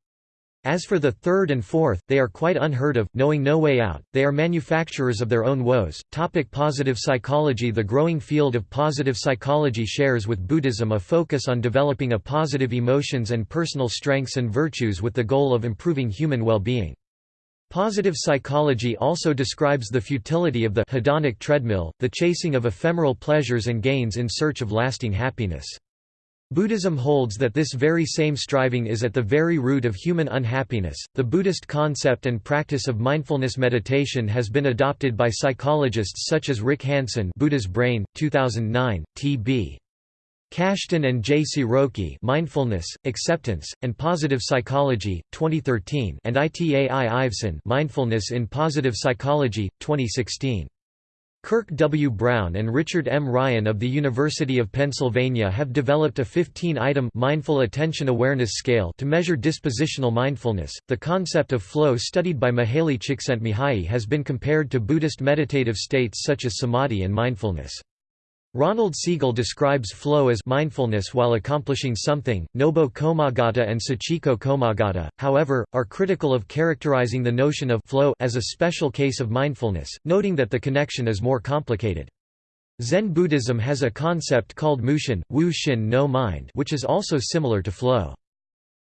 A: As for the third and fourth, they are quite unheard of, knowing no way out, they are manufacturers of their own woes. Topic positive psychology The growing field of positive psychology shares with Buddhism a focus on developing a positive emotions and personal strengths and virtues with the goal of improving human well-being. Positive psychology also describes the futility of the hedonic treadmill, the chasing of ephemeral pleasures and gains in search of lasting happiness. Buddhism holds that this very same striving is at the very root of human unhappiness. The Buddhist concept and practice of mindfulness meditation has been adopted by psychologists such as Rick Hanson, Buddha's Brain, 2009, T.B. Kashdan and J. C. Ciarrochi Mindfulness, Acceptance, and Positive Psychology, 2013 and Itai Ivtzan Mindfulness in Positive Psychology, 2016. Kirk W. Brown and Richard M. Ryan of the University of Pennsylvania have developed a 15-item mindful attention awareness scale to measure dispositional mindfulness. The concept of flow studied by Mihaly Csikszentmihalyi has been compared to Buddhist meditative states such as samadhi and mindfulness. Ronald Siegel describes flow as mindfulness while accomplishing something. Nobo Komagata and Sachiko Komagata, however, are critical of characterizing the notion of flow as a special case of mindfulness, noting that the connection is more complicated. Zen Buddhism has a concept called mushin, wu shin no mind, which is also similar to flow.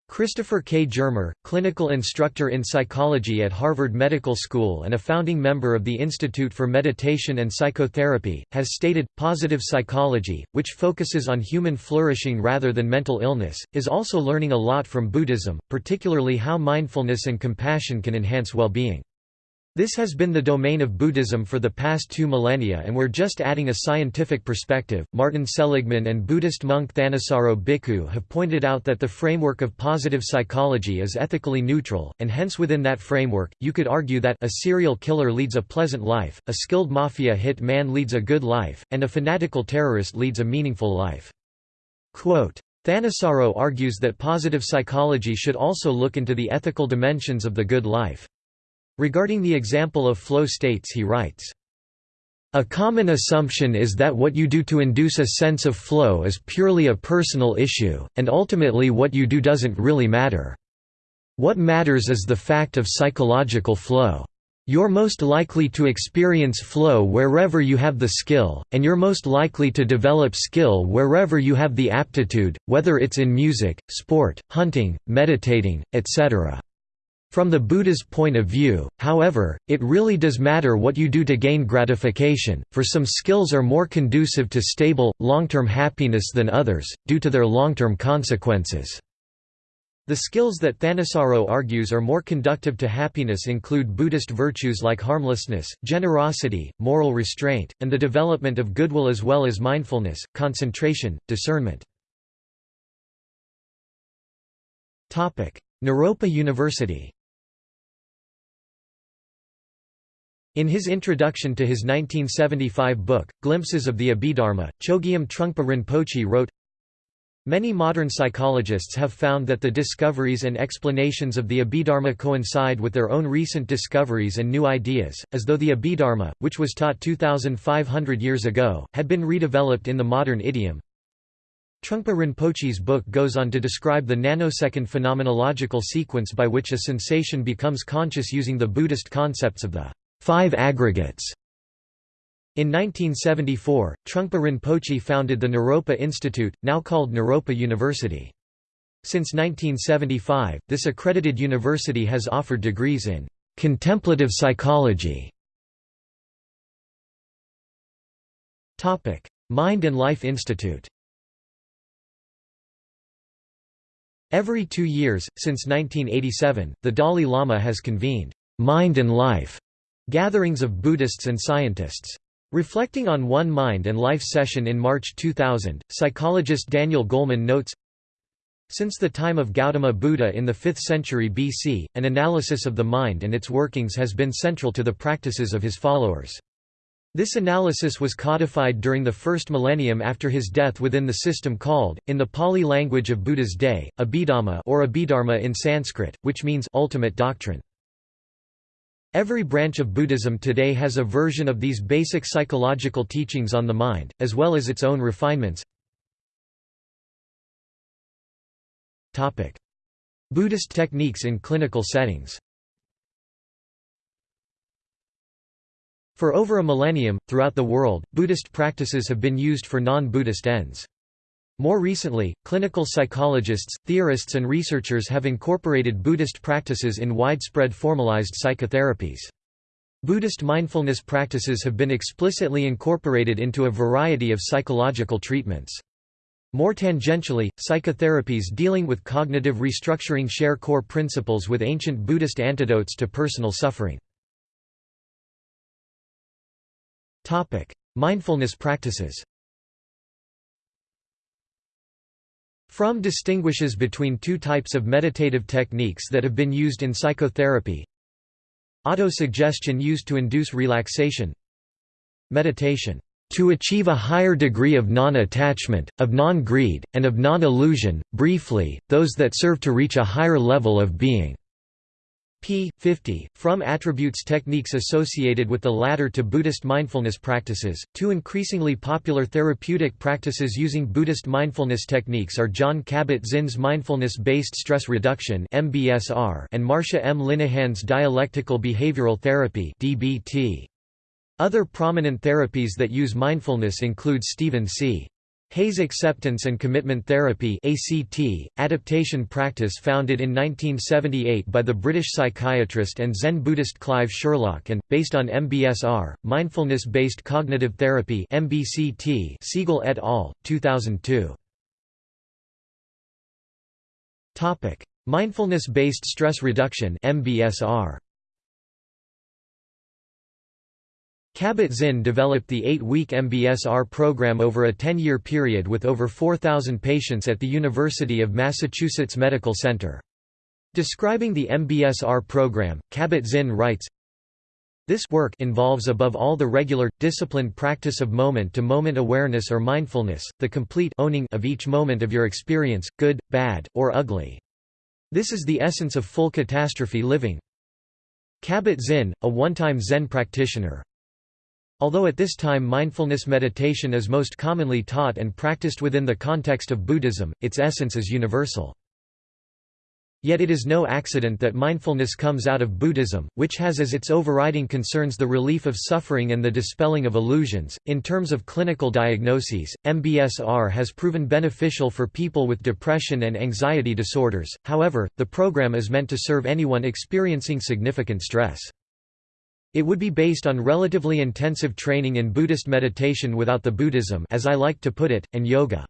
A: Christopher K. Germer, clinical instructor in psychology at Harvard Medical School and a founding member of the Institute for Meditation and Psychotherapy, has stated, positive psychology, which focuses on human flourishing rather than mental illness, is also learning a lot from Buddhism, particularly how mindfulness and compassion can enhance well-being. This has been the domain of Buddhism for the past two millennia and we're just adding a scientific perspective. Martin Seligman and Buddhist monk Thanissaro Bhikkhu have pointed out that the framework of positive psychology is ethically neutral, and hence within that framework, you could argue that a serial killer leads a pleasant life, a skilled mafia hit man leads a good life, and a fanatical terrorist leads a meaningful life. Quote, Thanissaro argues that positive psychology should also look into the ethical dimensions of the good life. Regarding the example of flow states he writes, a common assumption is that what you do to induce a sense of flow is purely a personal issue, and ultimately what you do doesn't really matter. What matters is the fact of psychological flow. You're most likely to experience flow wherever you have the skill, and you're most likely to develop skill wherever you have the aptitude, whether it's in music, sport, hunting, meditating, etc. From the Buddha's point of view, however, it really does matter what you do to gain gratification, for some skills are more conducive to stable, long-term happiness than others, due to their long-term consequences. The skills that Thanissaro argues are more conductive to happiness include Buddhist virtues like harmlessness, generosity, moral restraint, and the development of goodwill as well as mindfulness, concentration, discernment. Naropa University In his introduction to his 1975 book, Glimpses of the Abhidharma, Chogyam Trungpa Rinpoche wrote, Many modern psychologists have found that the discoveries and explanations of the Abhidharma coincide with their own recent discoveries and new ideas, as though the Abhidharma, which was taught 2,500 years ago, had been redeveloped in the modern idiom. Trungpa Rinpoche's book goes on to describe the nanosecond phenomenological sequence by which a sensation becomes conscious using the Buddhist concepts of the five aggregates. In 1974, Trungpa Rinpoche founded the Naropa Institute, now called Naropa University. Since 1975, this accredited university has offered degrees in contemplative psychology. Mind and Life Institute Every two years, since 1987, the Dalai Lama has convened Mind and Life Gatherings of Buddhists and Scientists. Reflecting on one Mind and Life session in March 2000, psychologist Daniel Goleman notes, Since the time of Gautama Buddha in the 5th century BC, an analysis of the mind and its workings has been central to the practices of his followers. This analysis was codified during the first millennium after his death within the system called, in the Pali language of Buddha's day, Abhidhamma or Abhidharma in Sanskrit, which means ultimate doctrine. Every branch of Buddhism today has a version of these basic psychological teachings on the mind, as well as its own refinements. Buddhist techniques in clinical settings For over a millennium, throughout the world, Buddhist practices have been used for non-Buddhist ends. More recently, clinical psychologists, theorists and researchers have incorporated Buddhist practices in widespread formalized psychotherapies. Buddhist mindfulness practices have been explicitly incorporated into a variety of psychological treatments. More tangentially, psychotherapies dealing with cognitive restructuring share core principles with ancient Buddhist antidotes to personal suffering. Mindfulness practices Fromm distinguishes between two types of meditative techniques that have been used in psychotherapy. Autosuggestion used to induce relaxation. Meditation, "...to achieve a higher degree of non-attachment, of non-greed, and of non-illusion, briefly, those that serve to reach a higher level of being." P. 50. Fromm attributes techniques associated with the latter to Buddhist mindfulness practices. Two increasingly popular therapeutic practices using Buddhist mindfulness techniques are Jon Kabat-Zinn's mindfulness-based stress reduction and Marcia M. Linehan's dialectical behavioral therapy (DBT). Other prominent therapies that use mindfulness include Stephen C. Hayes Acceptance and Commitment Therapy ACT, adaptation practice founded in 1978 by the British psychiatrist and Zen Buddhist Clive Sherlock and, based on MBSR, Mindfulness-Based Cognitive Therapy MBCT Segal et al., 2002. Mindfulness-Based Stress Reduction MBSR. Kabat-Zinn developed the eight-week MBSR program over a 10-year period with over 4,000 patients at the University of Massachusetts Medical Center. Describing the MBSR program, Kabat-Zinn writes, this work involves above all the regular, disciplined practice of moment-to-moment -moment awareness or mindfulness, the complete owning of each moment of your experience, good, bad, or ugly. This is the essence of full catastrophe living. Kabat-Zinn, a one-time Zen practitioner, Although at this time mindfulness meditation is most commonly taught and practiced within the context of Buddhism, its essence is universal. Yet it is no accident that mindfulness comes out of Buddhism, which has as its overriding concerns the relief of suffering and the dispelling of illusions. In terms of clinical diagnoses, MBSR has proven beneficial for people with depression and anxiety disorders, however, the program is meant to serve anyone experiencing significant stress. It would be based on relatively intensive training in Buddhist meditation without the Buddhism as I like to put it, and yoga.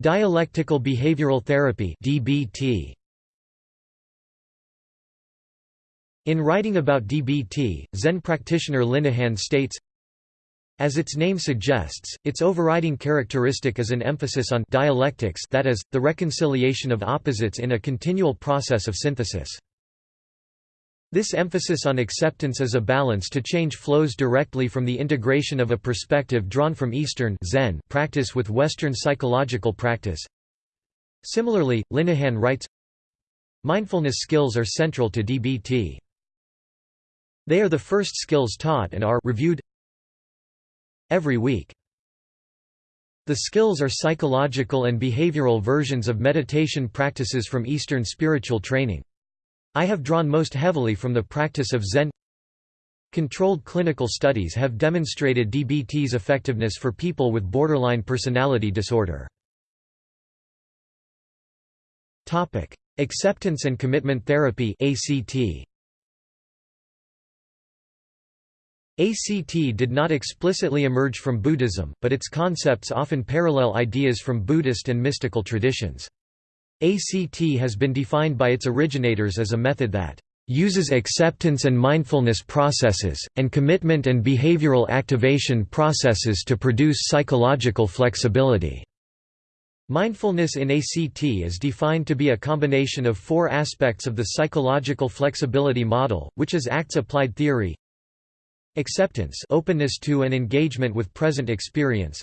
A: Dialectical behavioral therapy DBT. In writing about DBT, Zen practitioner Linehan states, as its name suggests, its overriding characteristic is an emphasis on dialectics that is, the reconciliation of opposites in a continual process of synthesis. This emphasis on acceptance as a balance to change flows directly from the integration of a perspective drawn from Eastern Zen practice with Western psychological practice. Similarly, Linehan writes, Mindfulness skills are central to DBT. They are the first skills taught and are reviewed every week. The skills are psychological and behavioral versions of meditation practices from Eastern spiritual training. I have drawn most heavily from the practice of Zen Controlled clinical studies have demonstrated DBT's effectiveness for people with borderline personality disorder. Topic: Acceptance and commitment therapy ACT. ACT did not explicitly emerge from Buddhism, but its concepts often parallel ideas from Buddhist and mystical traditions. ACT has been defined by its originators as a method that uses acceptance and mindfulness processes, and commitment and behavioral activation processes to produce psychological flexibility. Mindfulness in ACT is defined to be a combination of four aspects of the psychological flexibility model, which is ACT's applied theory Acceptance openness to and engagement with present experience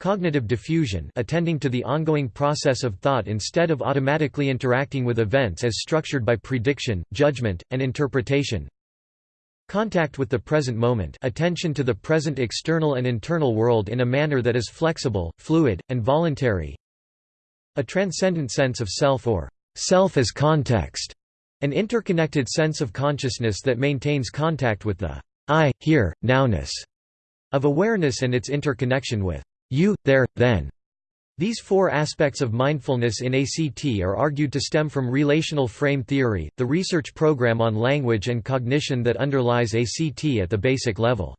A: Cognitive defusion attending to the ongoing process of thought instead of automatically interacting with events as structured by prediction, judgment, and interpretation. Contact with the present moment attention to the present external and internal world in a manner that is flexible, fluid, and voluntary. A transcendent sense of self or self as context, an interconnected sense of consciousness that maintains contact with the I, here, nowness of awareness and its interconnection with you, there, then. These four aspects of mindfulness in ACT are argued to stem from relational frame theory, the research program on language and cognition that underlies ACT at the basic level.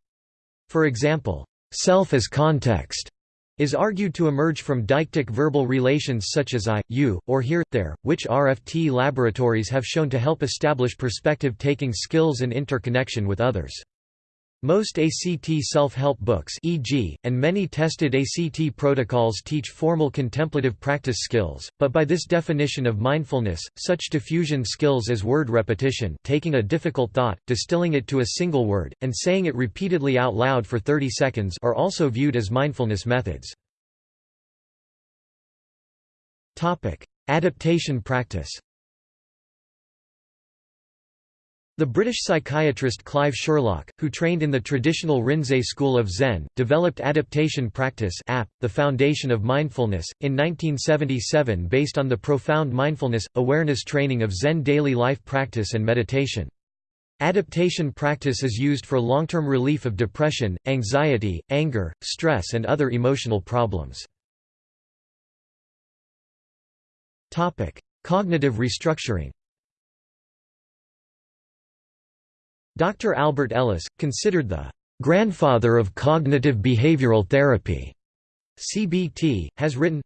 A: For example, self as context is argued to emerge from deictic verbal relations such as I, you, or here, there, which RFT laboratories have shown to help establish perspective-taking skills and interconnection with others. Most ACT self-help books e.g., and many tested ACT protocols teach formal contemplative practice skills, but by this definition of mindfulness, such defusion skills as word repetition taking a difficult thought, distilling it to a single word, and saying it repeatedly out loud for 30 seconds are also viewed as mindfulness methods. Adaptation practice The British psychiatrist Clive Sherlock, who trained in the traditional Rinzai school of Zen, developed adaptation practice app, the foundation of mindfulness, in 1977 based on the profound mindfulness, awareness training of Zen daily life practice and meditation. Adaptation practice is used for long-term relief of depression, anxiety, anger, stress and other emotional problems. Cognitive restructuring Dr. Albert Ellis, considered the "...grandfather of cognitive behavioral therapy", CBT, has written,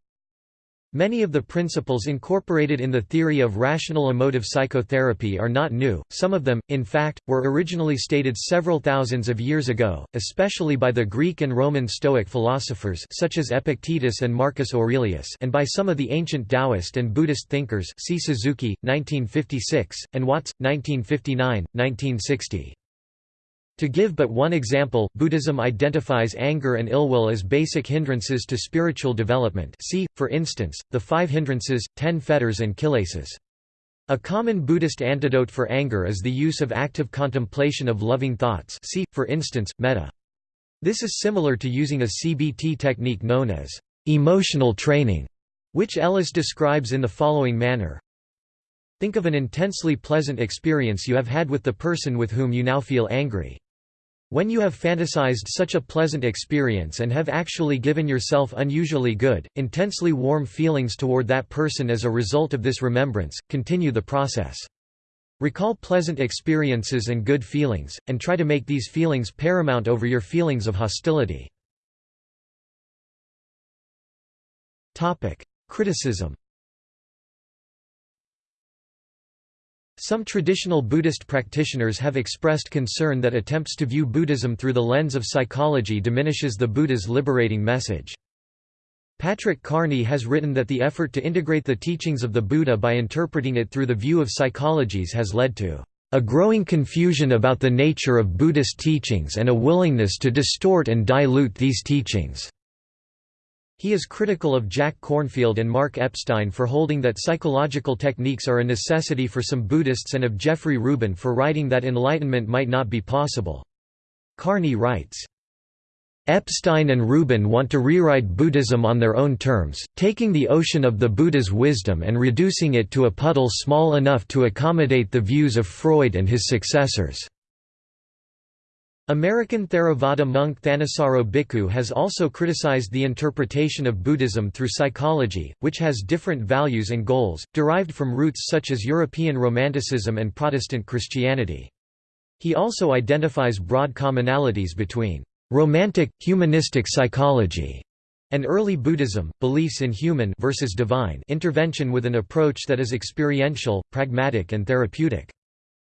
A: Many of the principles incorporated in the theory of rational emotive psychotherapy are not new, some of them, in fact, were originally stated several thousands of years ago, especially by the Greek and Roman Stoic philosophers such as Epictetus and Marcus Aurelius and by some of the ancient Taoist and Buddhist thinkers see Suzuki, 1956, and Watts, 1959, 1960. To give but one example, Buddhism identifies anger and ill will as basic hindrances to spiritual development see, for instance, the five hindrances, ten fetters and kilesas. A common Buddhist antidote for anger is the use of active contemplation of loving thoughts see, for instance, metta. This is similar to using a CBT technique known as emotional training, which Ellis describes in the following manner. Think of an intensely pleasant experience you have had with the person with whom you now feel angry. When you have fantasized such a pleasant experience and have actually given yourself unusually good, intensely warm feelings toward that person as a result of this remembrance, continue the process. Recall pleasant experiences and good feelings, and try to make these feelings paramount over your feelings of hostility. Criticism Some traditional Buddhist practitioners have expressed concern that attempts to view Buddhism through the lens of psychology diminishes the Buddha's liberating message. Patrick Kearney has written that the effort to integrate the teachings of the Buddha by interpreting it through the view of psychologies has led to a growing confusion about the nature of Buddhist teachings and a willingness to distort and dilute these teachings. He is critical of Jack Kornfield and Mark Epstein for holding that psychological techniques are a necessity for some Buddhists and of Jeffrey Rubin for writing that enlightenment might not be possible. Kearney writes, Epstein and Rubin want to rewrite Buddhism on their own terms, taking the ocean of the Buddha's wisdom and reducing it to a puddle small enough to accommodate the views of Freud and his successors. American Theravada monk Thanissaro Bhikkhu has also criticized the interpretation of Buddhism through psychology, which has different values and goals, derived from roots such as European Romanticism and Protestant Christianity. He also identifies broad commonalities between romantic, humanistic psychology and early Buddhism, beliefs in human versus divine intervention with an approach that is experiential, pragmatic and therapeutic.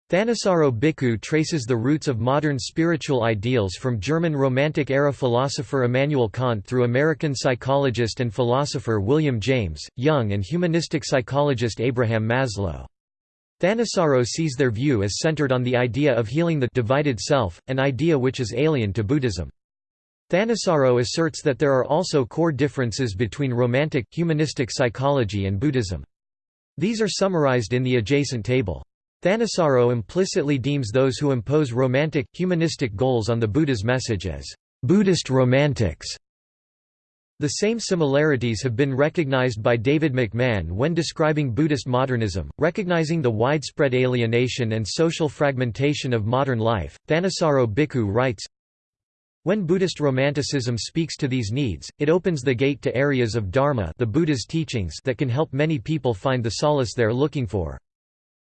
A: Thanissaro Bhikkhu traces the roots of modern spiritual ideals from German Romantic-era philosopher Immanuel Kant through American psychologist and philosopher William James, Jung and humanistic psychologist Abraham Maslow. Thanissaro sees their view as centered on the idea of healing the divided self, an idea which is alien to Buddhism. Thanissaro asserts that there are also core differences between Romantic, humanistic psychology and Buddhism. These are summarized in the adjacent table. Thanissaro implicitly deems those who impose romantic, humanistic goals on the Buddha's message as Buddhist romantics. The same similarities have been recognized by David McMahan when describing Buddhist modernism, recognizing the widespread alienation and social fragmentation of modern life. Thanissaro Bhikkhu writes, when Buddhist Romanticism speaks to these needs, it opens the gate to areas of Dharma the Buddha's teachings that can help many people find the solace they're looking for.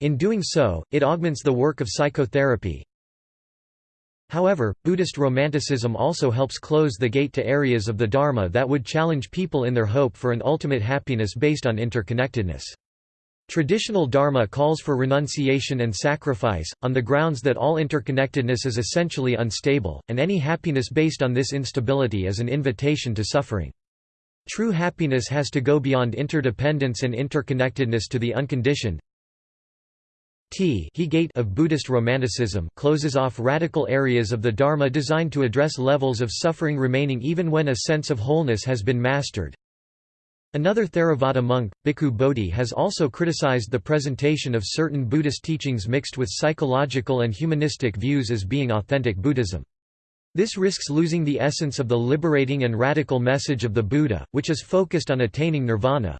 A: In doing so, it augments the work of psychotherapy, However, Buddhist Romanticism also helps close the gate to areas of the Dharma that would challenge people in their hope for an ultimate happiness based on interconnectedness. Traditional Dharma calls for renunciation and sacrifice, on the grounds that all interconnectedness is essentially unstable, and any happiness based on this instability is an invitation to suffering. True happiness has to go beyond interdependence and interconnectedness to the unconditioned, T he gate of Buddhist Romanticism closes off radical areas of the Dharma designed to address levels of suffering remaining even when a sense of wholeness has been mastered. Another Theravada monk, Bhikkhu Bodhi has also criticized the presentation of certain Buddhist teachings mixed with psychological and humanistic views as being authentic Buddhism. This risks losing the essence of the liberating and radical message of the Buddha, which is focused on attaining nirvana,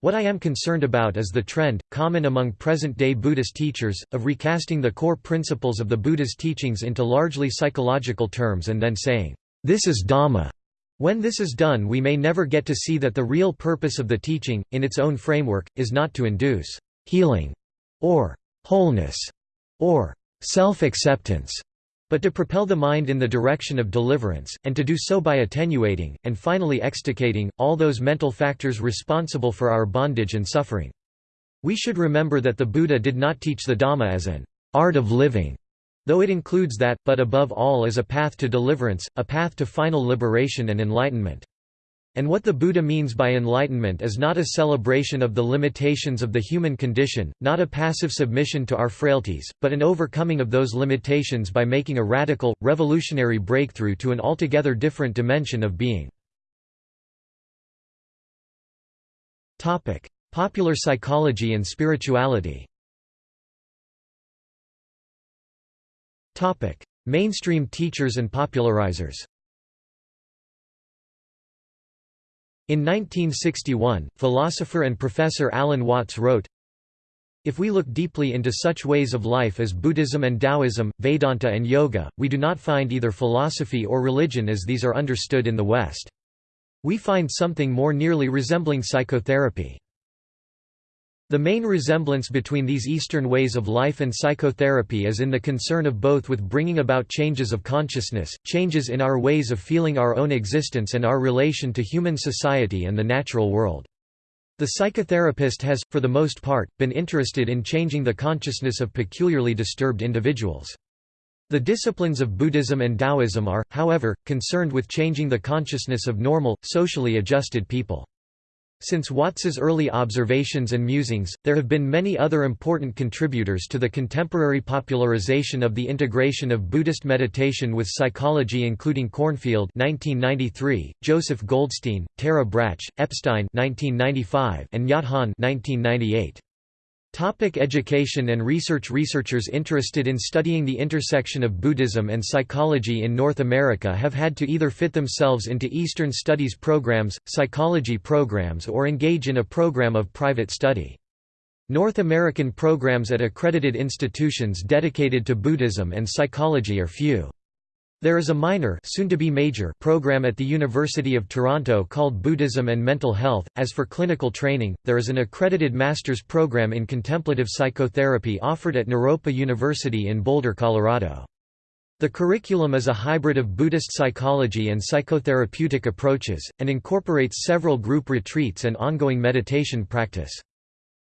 A: what I am concerned about is the trend, common among present-day Buddhist teachers, of recasting the core principles of the Buddha's teachings into largely psychological terms and then saying, "'This is Dhamma'". When this is done we may never get to see that the real purpose of the teaching, in its own framework, is not to induce "'healing' or "'wholeness' or "'self-acceptance' but to propel the mind in the direction of deliverance, and to do so by attenuating, and finally extricating, all those mental factors responsible for our bondage and suffering. We should remember that the Buddha did not teach the Dhamma as an art of living, though it includes that, but above all as a path to deliverance, a path to final liberation and enlightenment. And what the Buddha means by enlightenment is not a celebration of the limitations of the human condition, not a passive submission to our frailties, but an overcoming of those limitations by making a radical, revolutionary breakthrough to an altogether different dimension of being. Popular psychology and spirituality Mainstream teachers and popularizers In 1961, philosopher and professor Alan Watts wrote, If we look deeply into such ways of life as Buddhism and Taoism, Vedanta and Yoga, we do not find either philosophy or religion as these are understood in the West. We find something more nearly resembling psychotherapy. The main resemblance between these Eastern ways of life and psychotherapy is in the concern of both with bringing about changes of consciousness, changes in our ways of feeling our own existence and our relation to human society and the natural world. The psychotherapist has, for the most part, been interested in changing the consciousness of peculiarly disturbed individuals. The disciplines of Buddhism and Taoism are, however, concerned with changing the consciousness of normal, socially adjusted people. Since Watts's early observations and musings, there have been many other important contributors to the contemporary popularization of the integration of Buddhist meditation with psychology including Kornfield 1993, Joseph Goldstein, Tara Brach, Epstein 1995, and Nhat Hanh 1998. Topic education and research Researchers interested in studying the intersection of Buddhism and psychology in North America have had to either fit themselves into Eastern studies programs, psychology programs or engage in a program of private study. North American programs at accredited institutions dedicated to Buddhism and psychology are few. There is a minor soon to be major program at the University of Toronto called Buddhism and Mental Health. As for clinical training, there is an accredited master's program in contemplative psychotherapy offered at Naropa University in Boulder, Colorado. The curriculum is a hybrid of Buddhist psychology and psychotherapeutic approaches, and incorporates several group retreats and ongoing meditation practice.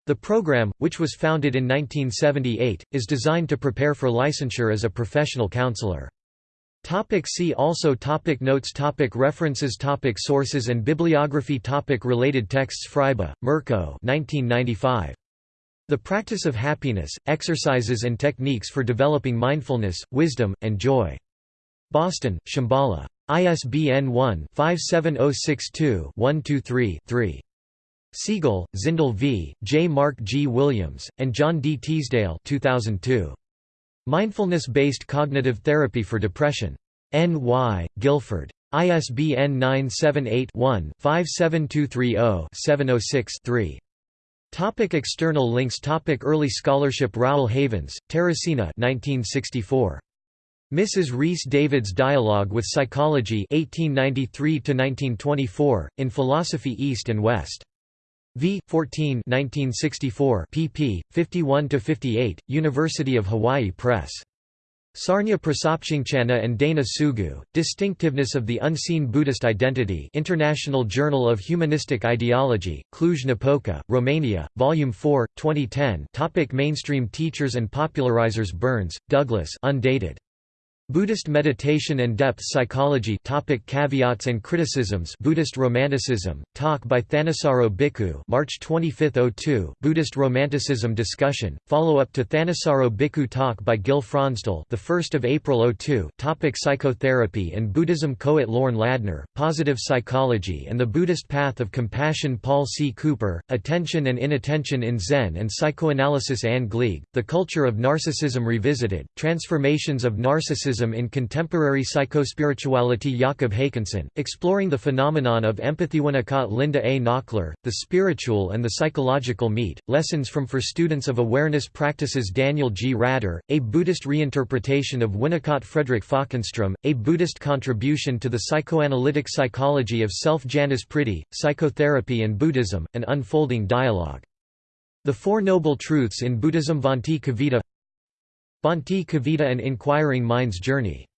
A: The program, which was founded in 1978, is designed to prepare for licensure as a professional counselor. Topic see also topic Notes topic References topic Sources and bibliography topic Related texts Fryba, Mirko 1995. The Practice of Happiness, Exercises and Techniques for Developing Mindfulness, Wisdom, and Joy. Boston, Shambhala. ISBN 1-57062-123-3. Segal, Zindel V., J. Mark G. Williams, and John D. Teasdale 2002. Mindfulness-based cognitive therapy for depression. N. Y., Guilford. ISBN 978-1-57230-706-3. Topic external links Topic Early scholarship Rowell Havens, Teresina 1964. Mrs. Rhys Davids Dialogue with Psychology 1893–1924, in Philosophy East and West. V. 14 1964 pp. 51–58, University of Hawaii Press. Sarunya Prasopchingchana and Dana Sugu, Distinctiveness of the Unseen Buddhist Identity International Journal of Humanistic Ideology, Cluj-Napoca, Romania, Volume 4, 2010 Topic Mainstream teachers and popularizers Burns, Douglas undated. Buddhist meditation and depth psychology topic Caveats and criticisms Buddhist Romanticism, talk by Thanissaro Bhikkhu March 25, 02 Buddhist Romanticism discussion, follow-up to Thanissaro Bhikkhu talk by Gil Fronsdal the 1st of April 02 topic Psychotherapy and Buddhism Coet Lorne Ladner, Positive Psychology and the Buddhist Path of Compassion Paul C. Cooper, Attention and Inattention in Zen and Psychoanalysis Anne Gleig, The Culture of Narcissism Revisited, Transformations of Narcissism in Contemporary Psychospirituality Jakob Hakanson, Exploring the Phenomenon of Empathy Winnicott Linda A. Nockler, The Spiritual and the Psychological Meet, Lessons from For Students of Awareness Practices Daniel G. Rader, A Buddhist Reinterpretation of Winnicott Frederick Falkenstrom, A Buddhist Contribution to the Psychoanalytic Psychology of Self Janice Pretty, Psychotherapy and Buddhism, An Unfolding Dialogue. The Four Noble Truths in Buddhism Bhante Kovida Bhante Kovida An Inquiring Mind's Journey